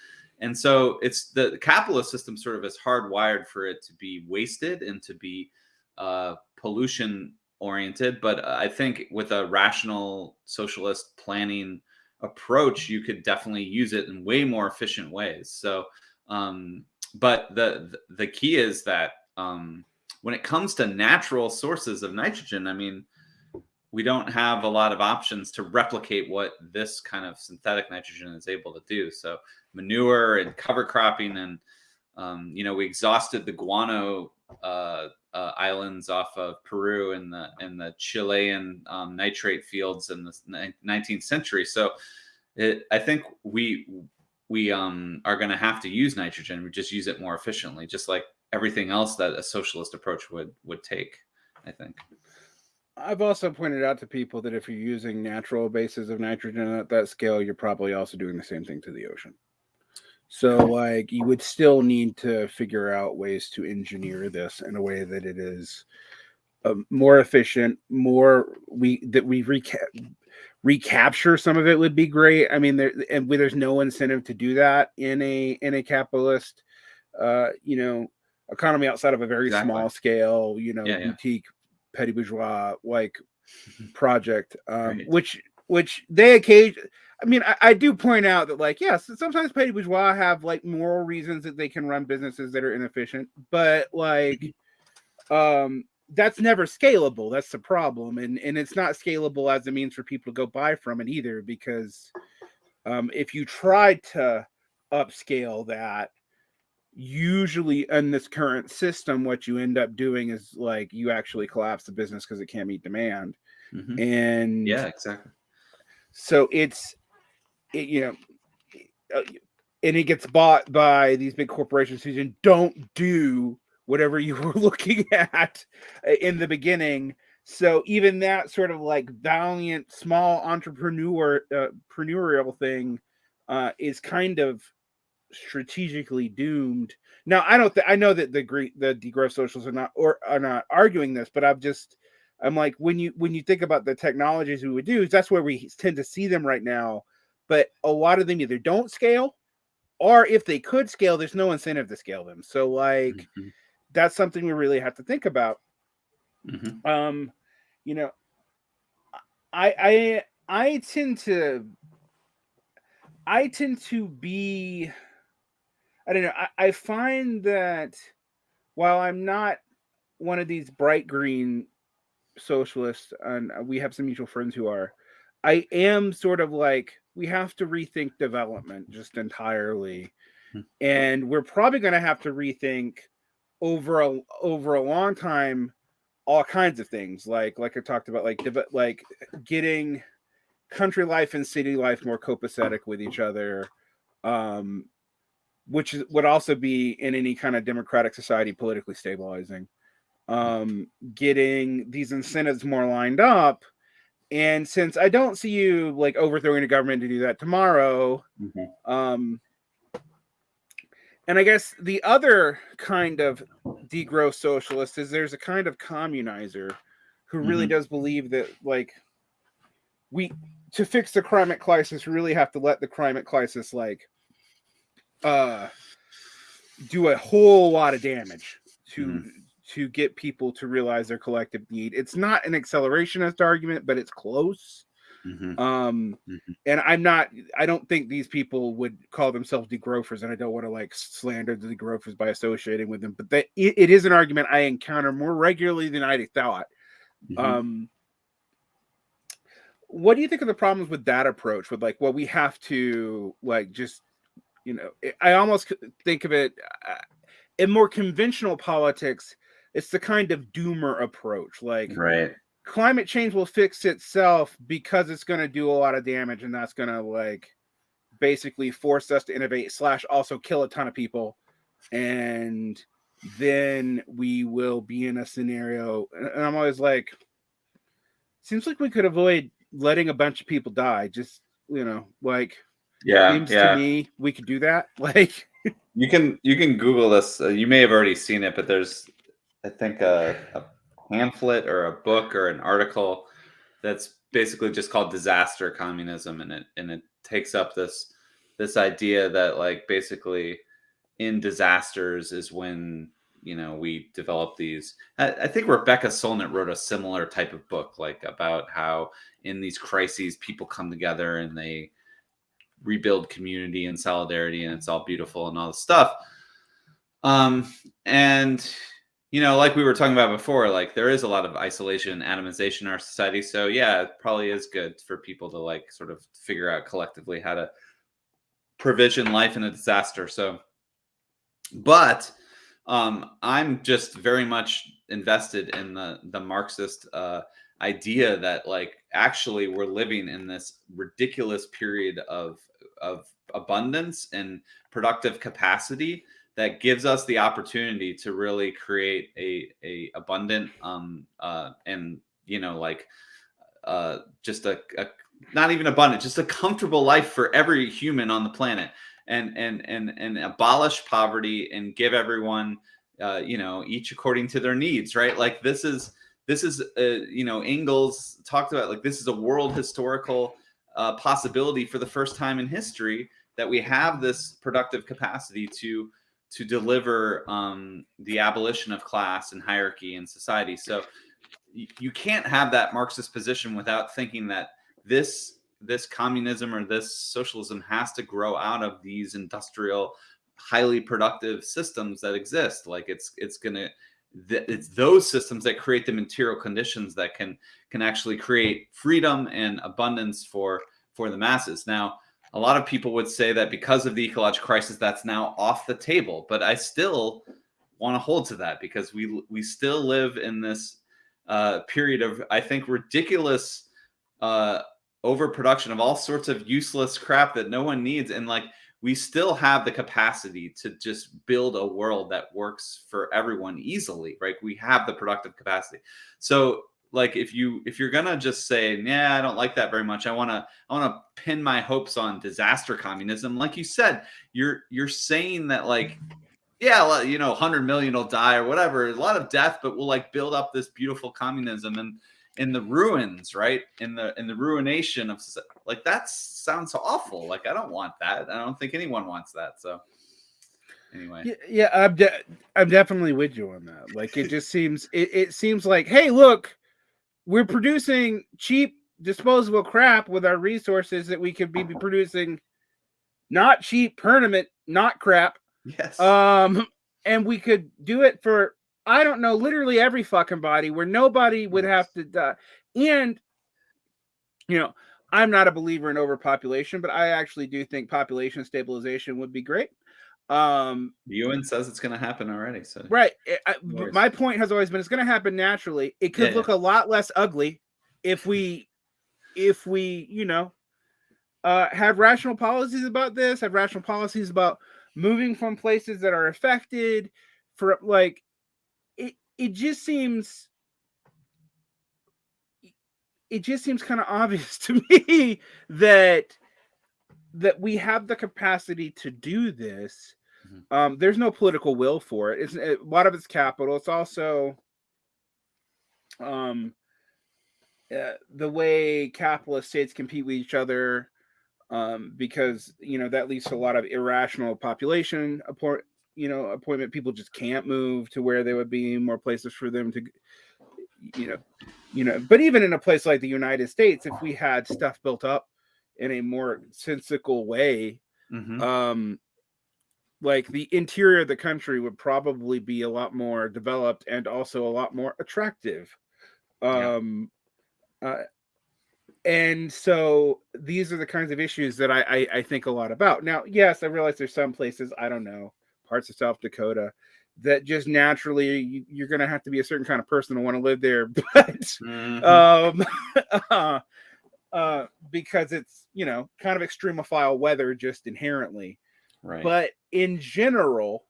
And so it's the capitalist system sort of is hardwired for it to be wasted and to be uh, pollution oriented, but I think with a rational socialist planning approach, you could definitely use it in way more efficient ways. So, um, but the the key is that um, when it comes to natural sources of nitrogen, I mean, we don't have a lot of options to replicate what this kind of synthetic nitrogen is able to do. So, manure and cover cropping, and um, you know, we exhausted the guano uh, uh, islands off of Peru in the in the Chilean um, nitrate fields in the 19th century. So it, I think we we um, are going to have to use nitrogen. We just use it more efficiently, just like everything else that a socialist approach would would take. I think. I've also pointed out to people that if you're using natural bases of nitrogen at that scale, you're probably also doing the same thing to the ocean. So like you would still need to figure out ways to engineer this in a way that it is um, more efficient, more we that we reca- recapture some of it would be great. I mean, there and there's no incentive to do that in a in a capitalist, uh, you know, economy outside of a very exactly. small scale, you know, yeah, boutique yeah. petty bourgeois like project, um, right. which which they occasion I mean, I, I, do point out that, like, yes, sometimes petty bourgeois have like moral reasons that they can run businesses that are inefficient, but like, mm-hmm. um, that's never scalable. That's the problem, and and it's not scalable as a means for people to go buy from it either, because um, if you try to upscale that, usually in this current system, what you end up doing is like you actually collapse the business because it can't meet demand, mm-hmm. and yeah, exactly. So it's it, you know, uh, and it gets bought by these big corporations who don't do whatever you were looking at uh, in the beginning. So even that sort of like valiant small entrepreneur uh, entrepreneurial thing uh, is kind of strategically doomed. Now I don't. Th- I know that the Greek, the degrowth socials are not or are not arguing this, but I'm just I'm like when you when you think about the technologies we would do, that's where we tend to see them right now but a lot of them either don't scale or if they could scale, there's no incentive to scale them. So like mm-hmm. That's something we really have to think about. Mm-hmm. Um, you know, I I I tend to I tend to be I don't know, I, I find that while I'm not one of these bright green socialists, and we have some mutual friends who are, I am sort of like we have to rethink development just entirely. Hmm. And we're probably going to have to rethink over a over a long time all kinds of things like like I talked about like like getting country life and city life more copacetic with each other um which would also be in any kind of democratic society politically stabilizing um getting these incentives more lined up and since I don't see you like overthrowing the government to do that tomorrow, Mhm. um, and I guess the other kind of degrowth socialist is there's a kind of communizer who really Mhm. does believe that like we to fix the climate crisis we really have to let the climate crisis like uh do a whole lot of damage to Mhm. to get people to realize their collective need. It's not an accelerationist argument, but it's close. Mhm. Um, Mhm. and I'm not, I don't think these people would call themselves degrowthers, and I don't want to like slander the degrowthers by associating with them, but they, it, it is an argument I encounter more regularly than I thought. Mhm. Um, what do you think of the problems with that approach? With like, well, we have to like just, you know, I almost think of it uh, in more conventional politics. It's the kind of doomer approach, like right. Climate change will fix itself because it's going to do a lot of damage, and that's going to like basically force us to innovate slash also kill a ton of people, and then we will be in a scenario. And I'm always like, seems like we could avoid letting a bunch of people die. Just you know, like Yeah. seems yeah. to me we could do that. Like, You can you can Google this. Uh, you may have already seen it, but there's I think a, a pamphlet or a book or an article that's basically just called disaster communism, and it and it takes up this this idea that like basically in disasters is when you know we develop these. I, I think Rebecca Solnit wrote a similar type of book, like about how in these crises people come together and they rebuild community and solidarity and it's all beautiful and all this stuff um and you know like we were talking about before like there is a lot of isolation and atomization in our society so yeah it probably is good for people to like sort of figure out collectively how to provision life in a disaster so. But um i'm just very much invested in the the marxist uh idea that like actually we're living in this ridiculous period of of abundance and productive capacity that gives us the opportunity to really create a a abundant um uh and you know like uh just a, a not even abundant just a comfortable life for every human on the planet and and and and abolish poverty and give everyone uh you know each according to their needs right? Like this is this is uh, you know Engels talked about like this is a world historical uh, possibility for the first time in history that we have this productive capacity to to deliver um, the abolition of class and hierarchy in society. So you can't have that Marxist position without thinking that this this communism or this socialism has to grow out of these industrial highly productive systems that exist like it's it's going to th- it's those systems that create the material conditions that can can actually create freedom and abundance for for the masses now a lot of people would say that because of the ecological crisis that's now off the table but i still want to hold to that because we we still live in this uh, period of i think ridiculous uh, overproduction of all sorts of useless crap that no one needs and like we still have the capacity to just build a world that works for everyone easily right? We have the productive capacity. So like if you if you're gonna just say yeah i don't like that very much. I want to i want to pin my hopes on disaster communism like you said you're you're saying that like yeah you know 100 million will die or whatever a lot of death but we'll like build up this beautiful communism and in the ruins right? In the in the ruination of like that sounds awful. Like i don't want that. I don't think anyone wants that. So anyway. Yeah, yeah I'm, de- I'm definitely with you on that. Like, it just seems it, it seems like, hey, look, we're producing cheap disposable crap with our resources that we could be producing not cheap permanent not crap. Yes. Um and we could do it for i don't know literally every fucking body where nobody would have to die. And you know i'm not a believer in overpopulation but i actually do think population stabilization would be great um UN says it's going to happen already so right I- I- my point has always been it's going to happen naturally it could Yeah, look a lot less ugly if we if we you know uh have rational policies about this have rational policies about moving from places that are affected for like it it just seems it just seems kind of obvious to me that that we have the capacity to do this. Mm-hmm. Um, there's no political will for it. It's it, a lot of it's capital. It's also um, uh, the way capitalist states compete with each other um, because you know that leads to a lot of irrational population appoint you know appointment people just can't move to where there would be more places for them to you know you know but even in a place like the united states if we had stuff built up in a more sensical way mm-hmm. um like the interior of the country would probably be a lot more developed and also a lot more attractive um yeah. uh, and so these are the kinds of issues that I, I, I think a lot about now yes i realize there's some places i don't know parts of south dakota that just naturally you, are going to have to be a certain kind of person to want to live there but mm-hmm. um uh, uh, because it's you know kind of extremophile weather just inherently right but in general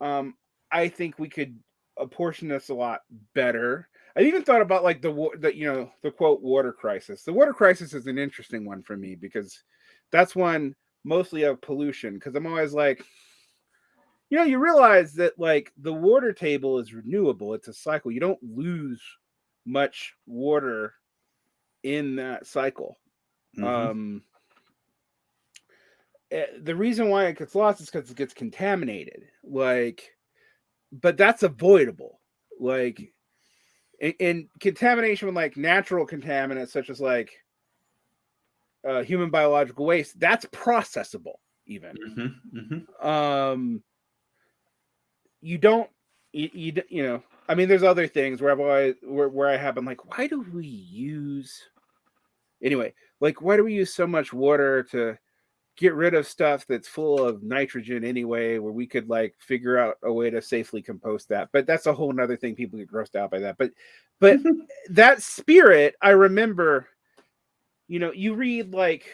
um i think we could apportion this a lot better i even thought about like the the you know the quote water crisis the water crisis is an interesting one for me because that's one mostly of pollution because i'm always like you know, you realize that like the water table is renewable, it's a cycle. You don't lose much water in that cycle. Mm-hmm. Um, the reason why it gets lost is because it gets contaminated. Like, but that's avoidable. Like, in, in contamination with like natural contaminants, such as like uh, human biological waste, that's processable. Even. Mm-hmm. Mm-hmm. Um, you don't you, you, you know i mean there's other things where i've always where, where i have been like why do we use anyway like why do we use so much water to get rid of stuff that's full of nitrogen anyway where we could like figure out a way to safely compost that but that's a whole nother thing people get grossed out by that but but that spirit i remember you know you read like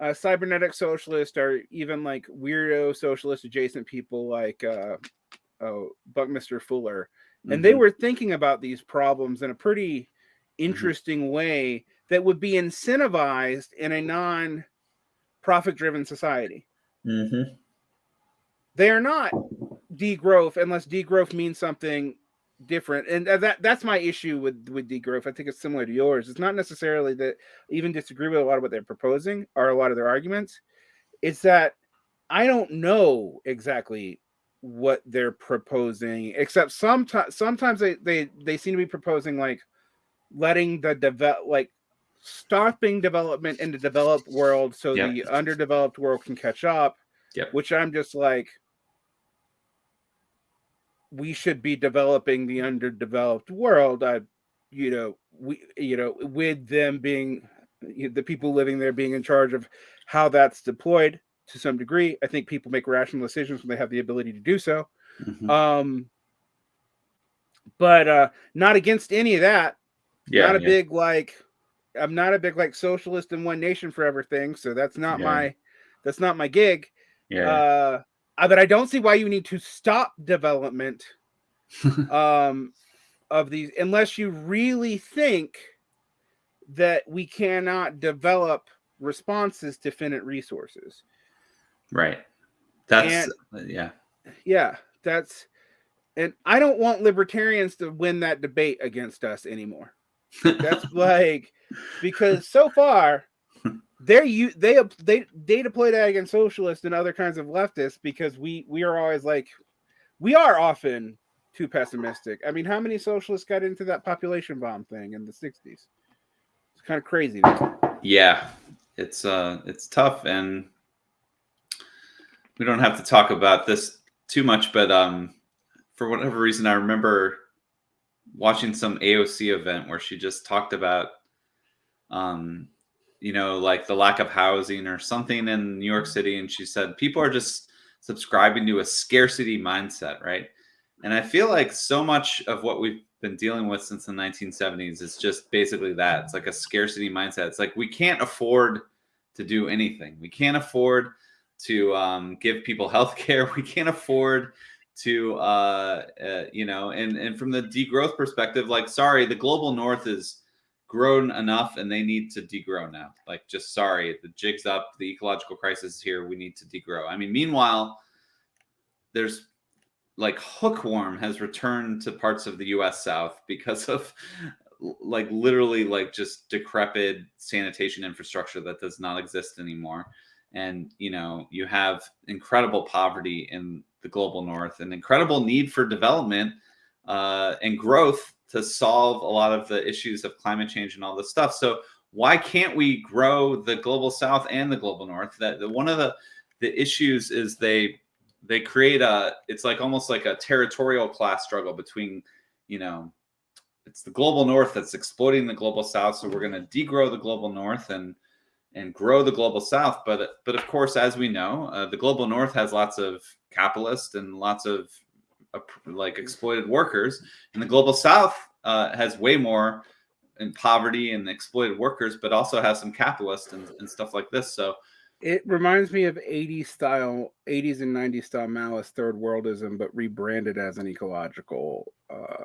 uh, cybernetic socialist or even like weirdo socialist adjacent people like uh, oh, Buckminster Fuller, and mm-hmm. they were thinking about these problems in a pretty mm-hmm. interesting mm-hmm. way that would be incentivized in a non-profit driven society. Mm-hmm. They are not degrowth unless degrowth means something different and that that's my issue with with degrowth i think it's similar to yours it's not necessarily that even disagree with a lot of what they're proposing or a lot of their arguments it's that i don't know exactly what they're proposing except sometimes sometimes they, they they seem to be proposing like letting the develop like stopping development in the developed world so yep. the underdeveloped world can catch up yep. which i'm just like we should be developing the underdeveloped world. I, you know, we, you know, with them being the people living there being in charge of how that's deployed to some degree. I think people make rational decisions when they have the ability to do so. Mm-hmm. Um, but uh, not against any of that. Yeah, not a yeah. big like. I'm not a big like socialist and one nation forever thing. So that's not yeah. my that's not my gig. Yeah. Uh, uh, but I don't see why you need to stop development um, of these unless you really think that we cannot develop responses to finite resources. Right. That's and, yeah. Yeah, that's and I don't want libertarians to win that debate against us anymore. That's like because so far they're you they they they deploy that against socialists and other kinds of leftists because we we are always like we are often too pessimistic. I mean, how many socialists got into that population bomb thing in the 60s? It's kind of crazy. Yeah. It's uh it's tough and we don't have to talk about this too much, but um for whatever reason I remember watching some AOC event where she just talked about um you know, like the lack of housing or something in New York City. And she said people are just subscribing to a scarcity mindset, right? And I feel like so much of what we've been dealing with since the 1970s is just basically that. It's like a scarcity mindset. It's like we can't afford to do anything. We can't afford to um, give people health care. We can't afford to uh, uh, you know and and from the degrowth perspective like sorry the global north is grown enough and they need to degrow now. Like just sorry the jig's up the ecological crisis is here we need to degrow. I mean meanwhile there's like hookworm has returned to parts of the us south because of like literally like just decrepit sanitation infrastructure that does not exist anymore. And you know you have incredible poverty in the global north and incredible need for development uh, and growth to solve a lot of the issues of climate change and all this stuff. So why can't we grow the global south and the global north? That the, one of the the issues is they they create a it's like almost like a territorial class struggle between you know it's the global north that's exploiting the global south so we're going to degrow the global north and and grow the global south. But but of course as we know uh, the global north has lots of capitalists and lots of like exploited workers. And the global south uh, has way more in poverty and exploited workers but also has some capitalists and, and stuff like this. So it reminds me of 80s style 80s and 90s style Maoist third worldism but rebranded as an ecological uh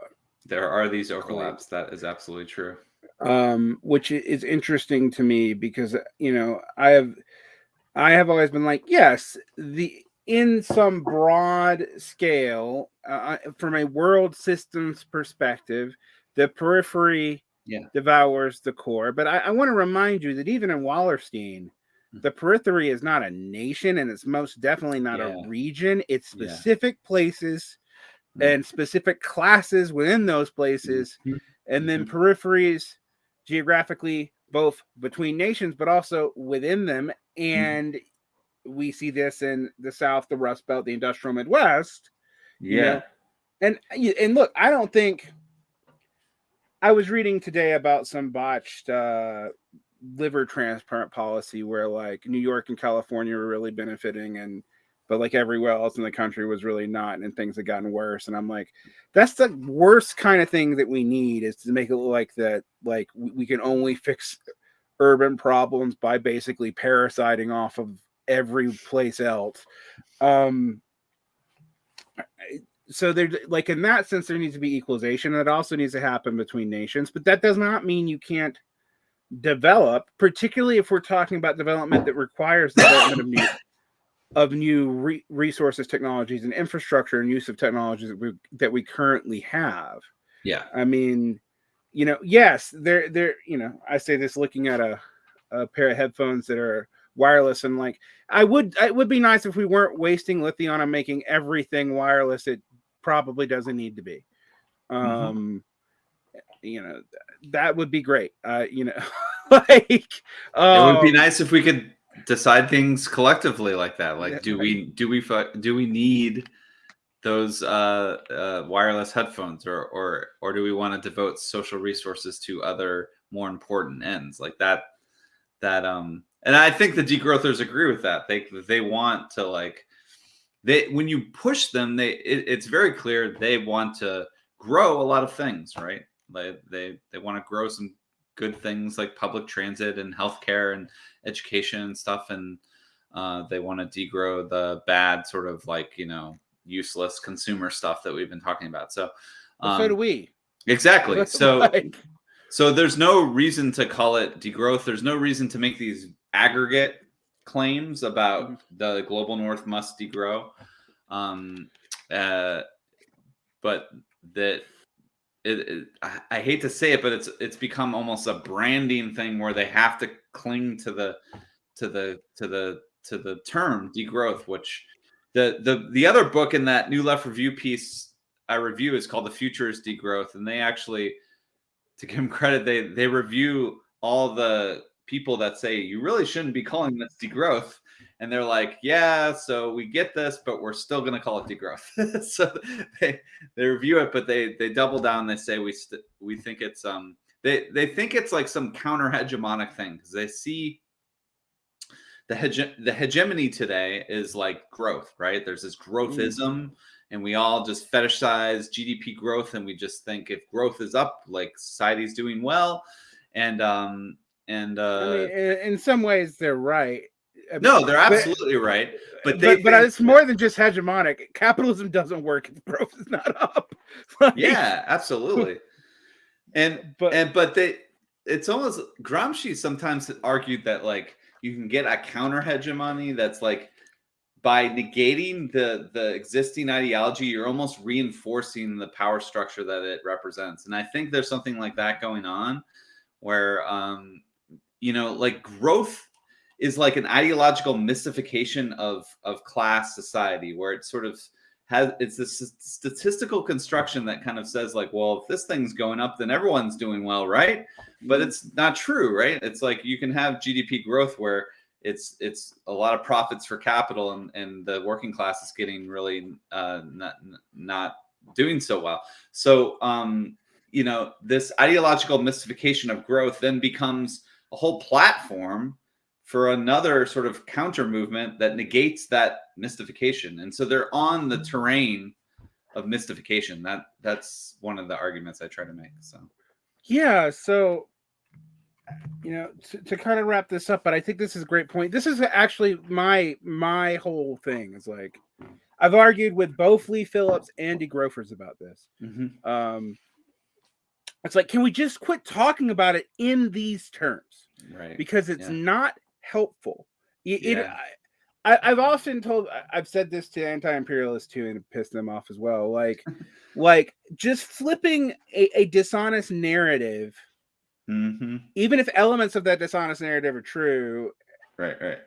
there are these overlaps. That is absolutely true. Um, which is interesting to me because you know I have I have always been like yes the in some broad scale uh, from a world systems perspective the periphery yeah. devours the core but I, I want to remind you that even in Wallerstein mm-hmm. the periphery is not a nation and it's most definitely not yeah. a region it's specific yeah. places mm-hmm. and specific classes within those places mm-hmm. and then mm-hmm. peripheries geographically both between nations but also within them mm-hmm. and mm-hmm. We see this in the south the rust belt the industrial midwest yeah you know? and and look i don't think i was reading today about some botched uh liver transplant policy where like new york and california were really benefiting and but like everywhere else in the country was really not and things had gotten worse and i'm like that's the worst kind of thing that we need is to make it look like that like we can only fix urban problems by basically parasiting off of every place else. Um so there like in that sense there needs to be equalization. And it also needs to happen between nations but that does not mean you can't develop particularly if we're talking about development that requires the development of new of new re- resources, technologies, and infrastructure and use of technologies that we that we currently have. Yeah, I mean, you know, yes, they're they're you know, I say this looking at a a pair of headphones that are wireless and like I would it would be nice if we weren't wasting lithium on making everything wireless. It probably doesn't need to be. Mm-hmm. Um, mm-hmm. you know, that would be great. Uh, you know, like um, it would be um, nice if we could decide things collectively like that like do we do we do we need those uh, uh, wireless headphones or or or do we want to devote social resources to other more important ends like that that um and i think the degrowthers agree with that they they want to like they when you push them they it, it's very clear they want to grow a lot of things right they they they want to grow some good things like public transit and healthcare and education and stuff, and uh, they want to degrow the bad sort of like you know useless consumer stuff that we've been talking about. So, um, so do we. Exactly. So, like... so there's no reason to call it degrowth. There's no reason to make these aggregate claims about mm-hmm. the global north must degrow. Um, uh, but that it, it, I hate to say it, but it's it's become almost a branding thing where they have to cling to the to the to the to the term degrowth, which the the the other book in that New Left Review piece I review is called The Future is Degrowth, and they actually, to give them credit, they they review all the people that say you really shouldn't be calling this degrowth and they're like, yeah, so we get this, but we're still going to call it degrowth. so they they review it, but they they double down. They say we we think it's um they they think it's like some counter hegemonic thing because they see the hege- the hegemony today is like growth, right? There's this growthism. Mm. And we all just fetishize GDP growth, and we just think if growth is up, like society's doing well, and um, and uh, I mean, in some ways they're right no, they're but- absolutely right. But they but, but it's more than just hegemonic. Capitalism doesn't work if growth is not up. Like, yeah, absolutely. And but and but they it's almost Gramsci sometimes argued that like you can get a counter hegemony that's like by negating the the existing ideology you're almost reinforcing the power structure that it represents and i think there's something like that going on where um you know like growth is like an ideological mystification of of class society where it sort of has it's this statistical construction that kind of says like well if this thing's going up then everyone's doing well right? But it's not true right? It's like you can have gdp growth where it's it's a lot of profits for capital and and the working class is getting really uh not not doing so well. So um you know this ideological mystification of growth then becomes a whole platform for another sort of counter movement that negates that mystification and so they're on the terrain of mystification that that's one of the arguments i try to make so yeah, so you know, to, to kind of wrap this up, but I think this is a great point. This is actually my my whole thing is like I've argued with both Leigh Phillips and degrowthers about this. Mhm. Um, it's like, can we just quit talking about it in these terms? right because it's Yeah. not helpful. It, it- Yeah. I, I, I've often told, I've said this to anti-imperialists too, and pissed them off as well. Like, like just flipping a, a dishonest narrative, hmm even if elements of that dishonest narrative are true. right right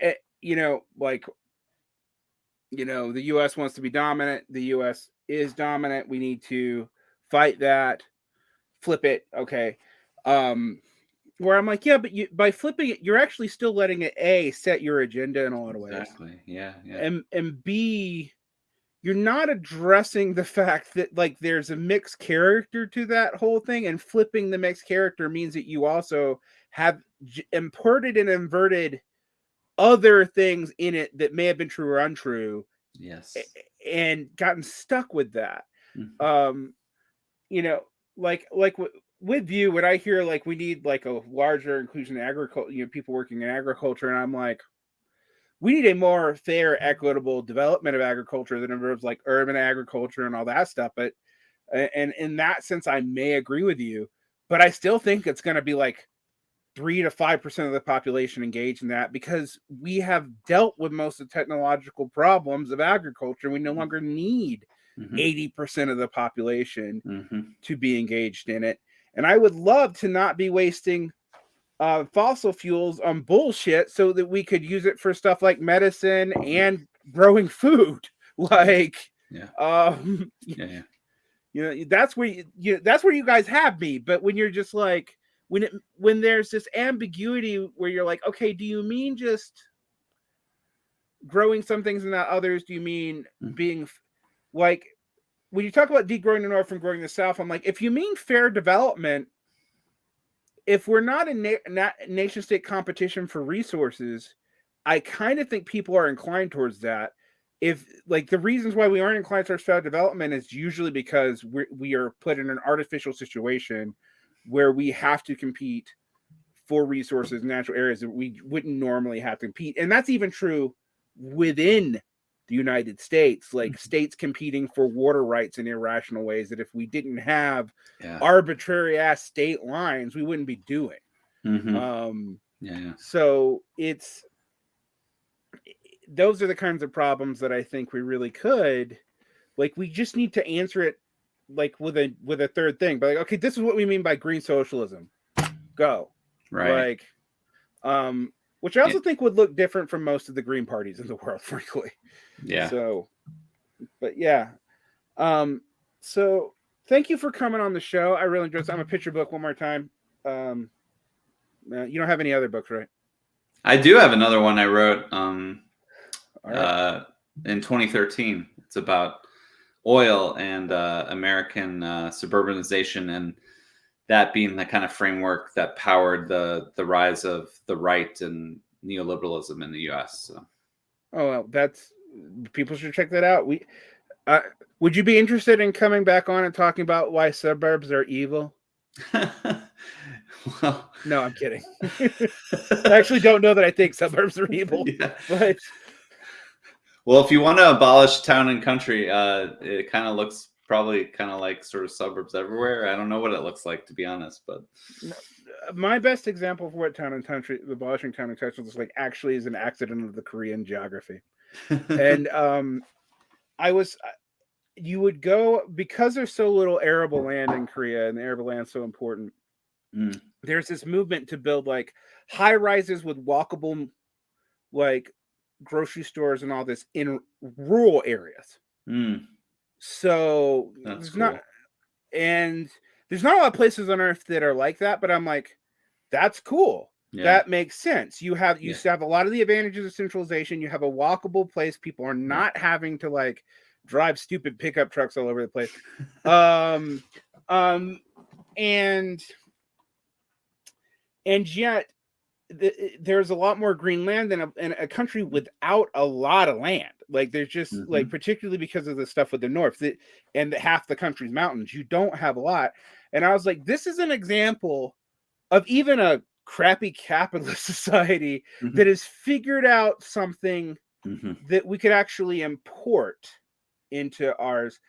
eh, you know, like, you know, the U.S. wants to be dominant. The U.S. is dominant. We need to fight that. Flip it, okay. Um, where I'm like, yeah, but you by flipping it, you're actually still letting it a set your agenda in a lot of ways, exactly. Yeah yeah. And and b you're not addressing the fact that like there's a mixed character to that whole thing and flipping the mixed character means that you also have j- imported and inverted other things in it that may have been true or untrue yes. and gotten stuck with that. Mhm. um you know like like with you when i hear like we need like a larger inclusion in agriculture you know people working in agriculture and i'm like we need a more fair equitable development of agriculture that involves like urban agriculture and all that stuff but and in that sense i may agree with you but i still think it's going to be like three to five percent of the population engaged in that because we have dealt with most of the technological problems of agriculture. We no mm. longer need Mhm. 80% of the population Mhm. to be engaged in it. And I would love to not be wasting uh, fossil fuels on bullshit so that we could use it for stuff like medicine and growing food. Like, Yeah. um, yeah yeah you know that's where you, you that's where you guys have me but when you're just like when it when there's this ambiguity where you're like okay do you mean just growing some things and not others do you mean Mm. being like when you talk about degrowing the north from growing the south i'm like if you mean fair development if we're not in na- na- nation state competition for resources i kind of think people are inclined towards that. If like the reasons why we aren't inclined towards fair development is usually because we we are put in an artificial situation where we have to compete for resources natural areas that we wouldn't normally have to compete. And that's even true within the united states like Mhm. states competing for water rights in irrational ways that if we didn't have yeah. arbitrary ass state lines we wouldn't be doing. Mhm. um yeah yeah. so it's those are the kinds of problems that I think we really could like we just need to answer it like with a with a third thing but like okay this is what we mean by green socialism. Go. Right. Like um which I also think would look different from most of the green parties in the world frankly. Yeah. So but yeah. Um so thank you for coming on the show. I really enjoyed this. I'm a picture book one more time. Um uh, you don't have any other books right? I do have another one i wrote um right. uh, in 2013. It's about oil and uh, American uh, suburbanization, and that being the kind of framework that powered the the rise of the right and neoliberalism in the U.S. So. Oh, well, that's people should check that out. We uh, would you be interested in coming back on and talking about why suburbs are evil? Well, No, I'm kidding. I actually don't know that I think suburbs are evil, yeah. but Well, if you want to abolish town and country, uh, it kind of looks probably kind of like sort of suburbs everywhere. I don't know what it looks like to be honest, but my best example for what town and country, the abolishing town and country is like actually is an accident of the Korean geography. and um, I was, uh, you would go because there's so little arable land in Korea, and the arable land's so important. Mm. There's this movement to build like high rises with walkable, like grocery stores and all this in rural areas. Mm, So That's there's not, and there's not a lot of places on earth that are like that. But I'm like, that's cool. yeah. That makes sense. You have you Yeah. have a lot of the advantages of centralization. You have a walkable place. People are not having to like drive stupid pickup trucks all over the place. um, um, and and yet the, there's a lot more green land than a, in a country without a lot of land. Like there's just like particularly because of the stuff with the north that, and half the country's mountains, you don't have a lot. And I was like, this is an example of even a crappy capitalist society Mhm. that has figured out something Mhm. that we could actually import into ours.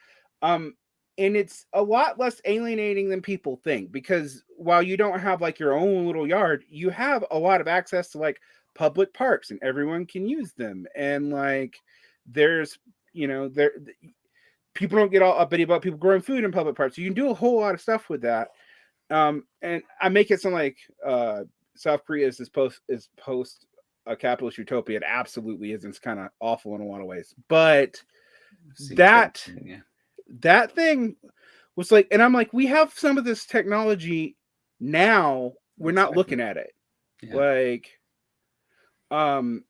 Um, and it's a lot less alienating than people think because while you don't have like your own little yard, you have a lot of access to like public parks and everyone can use them. And like there's, you know, there people don't get all uppity about people growing food in public parks. You can do a whole lot of stuff with that. Um, and I make it sound like uh South Korea is this post is post a capitalist utopia. It absolutely is. It's kind of awful in a lot of ways. But that- yeah. that thing was like, and I'm like, we have some of this technology now. We're not Exactly. looking at it. Yeah. Like, um,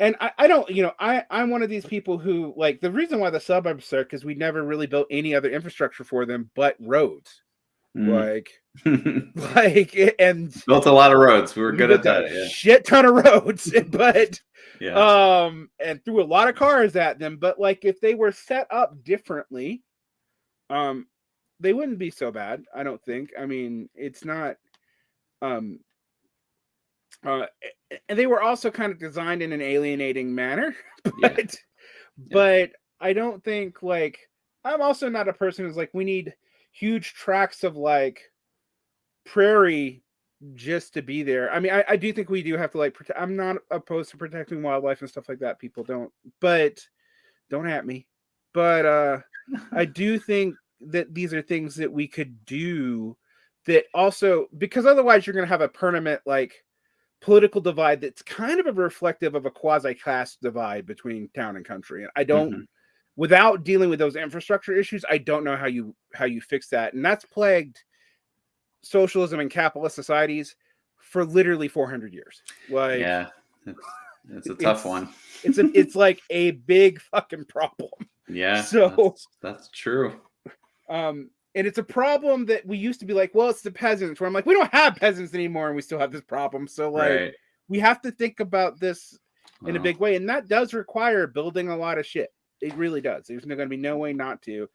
and I, I don't, you know, I, I'm one of these people who like the reason why the suburbs are because we never really built any other infrastructure for them but roads. Mm. Like, like, and Built a lot of roads. We were we good at that. Yeah. Shit ton of roads, but Yeah. um and threw a lot of cars at them but like if they were set up differently um they wouldn't be so bad i don't think i mean it's not um uh and they were also kind of designed in an alienating manner Yeah. but but i don't think like i'm also not a person who's like we need huge tracts of like prairie just to be there. I mean, I, I do think we do have to like protect. I'm not opposed to protecting wildlife and stuff like that. People don't, but don't at me. But uh I do think that these are things that we could do that also because otherwise you're going to have a permanent like political divide that's kind of a reflective of a quasi class divide between town and country. And I don't Mhm. without dealing with those infrastructure issues, I don't know how you how you fix that. And that's plagued socialism and capitalist societies for literally 400 years. Like yeah. It's, it's a tough It's- one. it's a, it's like a big fucking problem. Yeah. so- that's, that's true. Um and it's a problem that we used to be like, well, it's the peasants. Where I'm like, we don't have peasants anymore, and we still have this problem. So like, right. we have to think about this in a big way, and that does require building a lot of shit. It really does. There's going to be no way not to,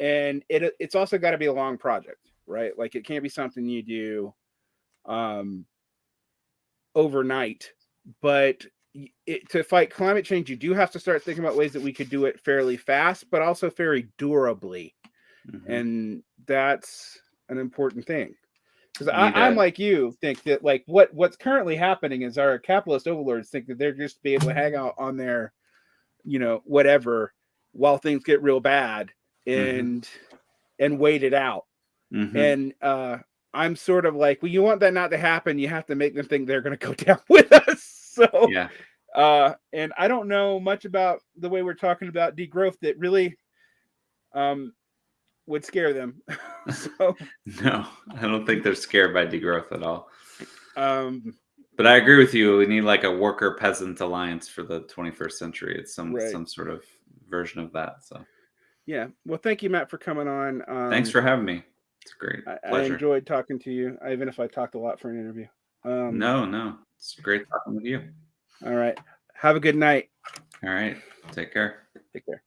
and it it's also got to be a long project, right? Like it can't be something you do, um, overnight. But it, to fight climate change, you do have to start thinking about ways that we could do it fairly fast, but also very durably, Mhm. and that's an important thing. Because I'm like you, think that like what what's currently happening is our capitalist overlords think that they're just be able to hang out on their, you know, whatever, while things get real bad Mhm. and and wait it out. Mhm. And uh I'm sort of like, well, you want that not to happen, you have to make them think they're gonna go down with us. So yeah. uh and I don't know much about the way we're talking about degrowth that really um would scare them. so No, I don't think they're scared by degrowth at all. um But I agree with you. We need like a worker peasant alliance for the 21st century. It's some Right. some sort of version of that. So yeah. Well thank you, Matt, for coming on. Um thanks for having me. It's great. I, I enjoyed talking to you, even if I talked a lot for an interview. Um, no, no. It's great talking with you. All right. Have a good night. All right. Take care. Take care.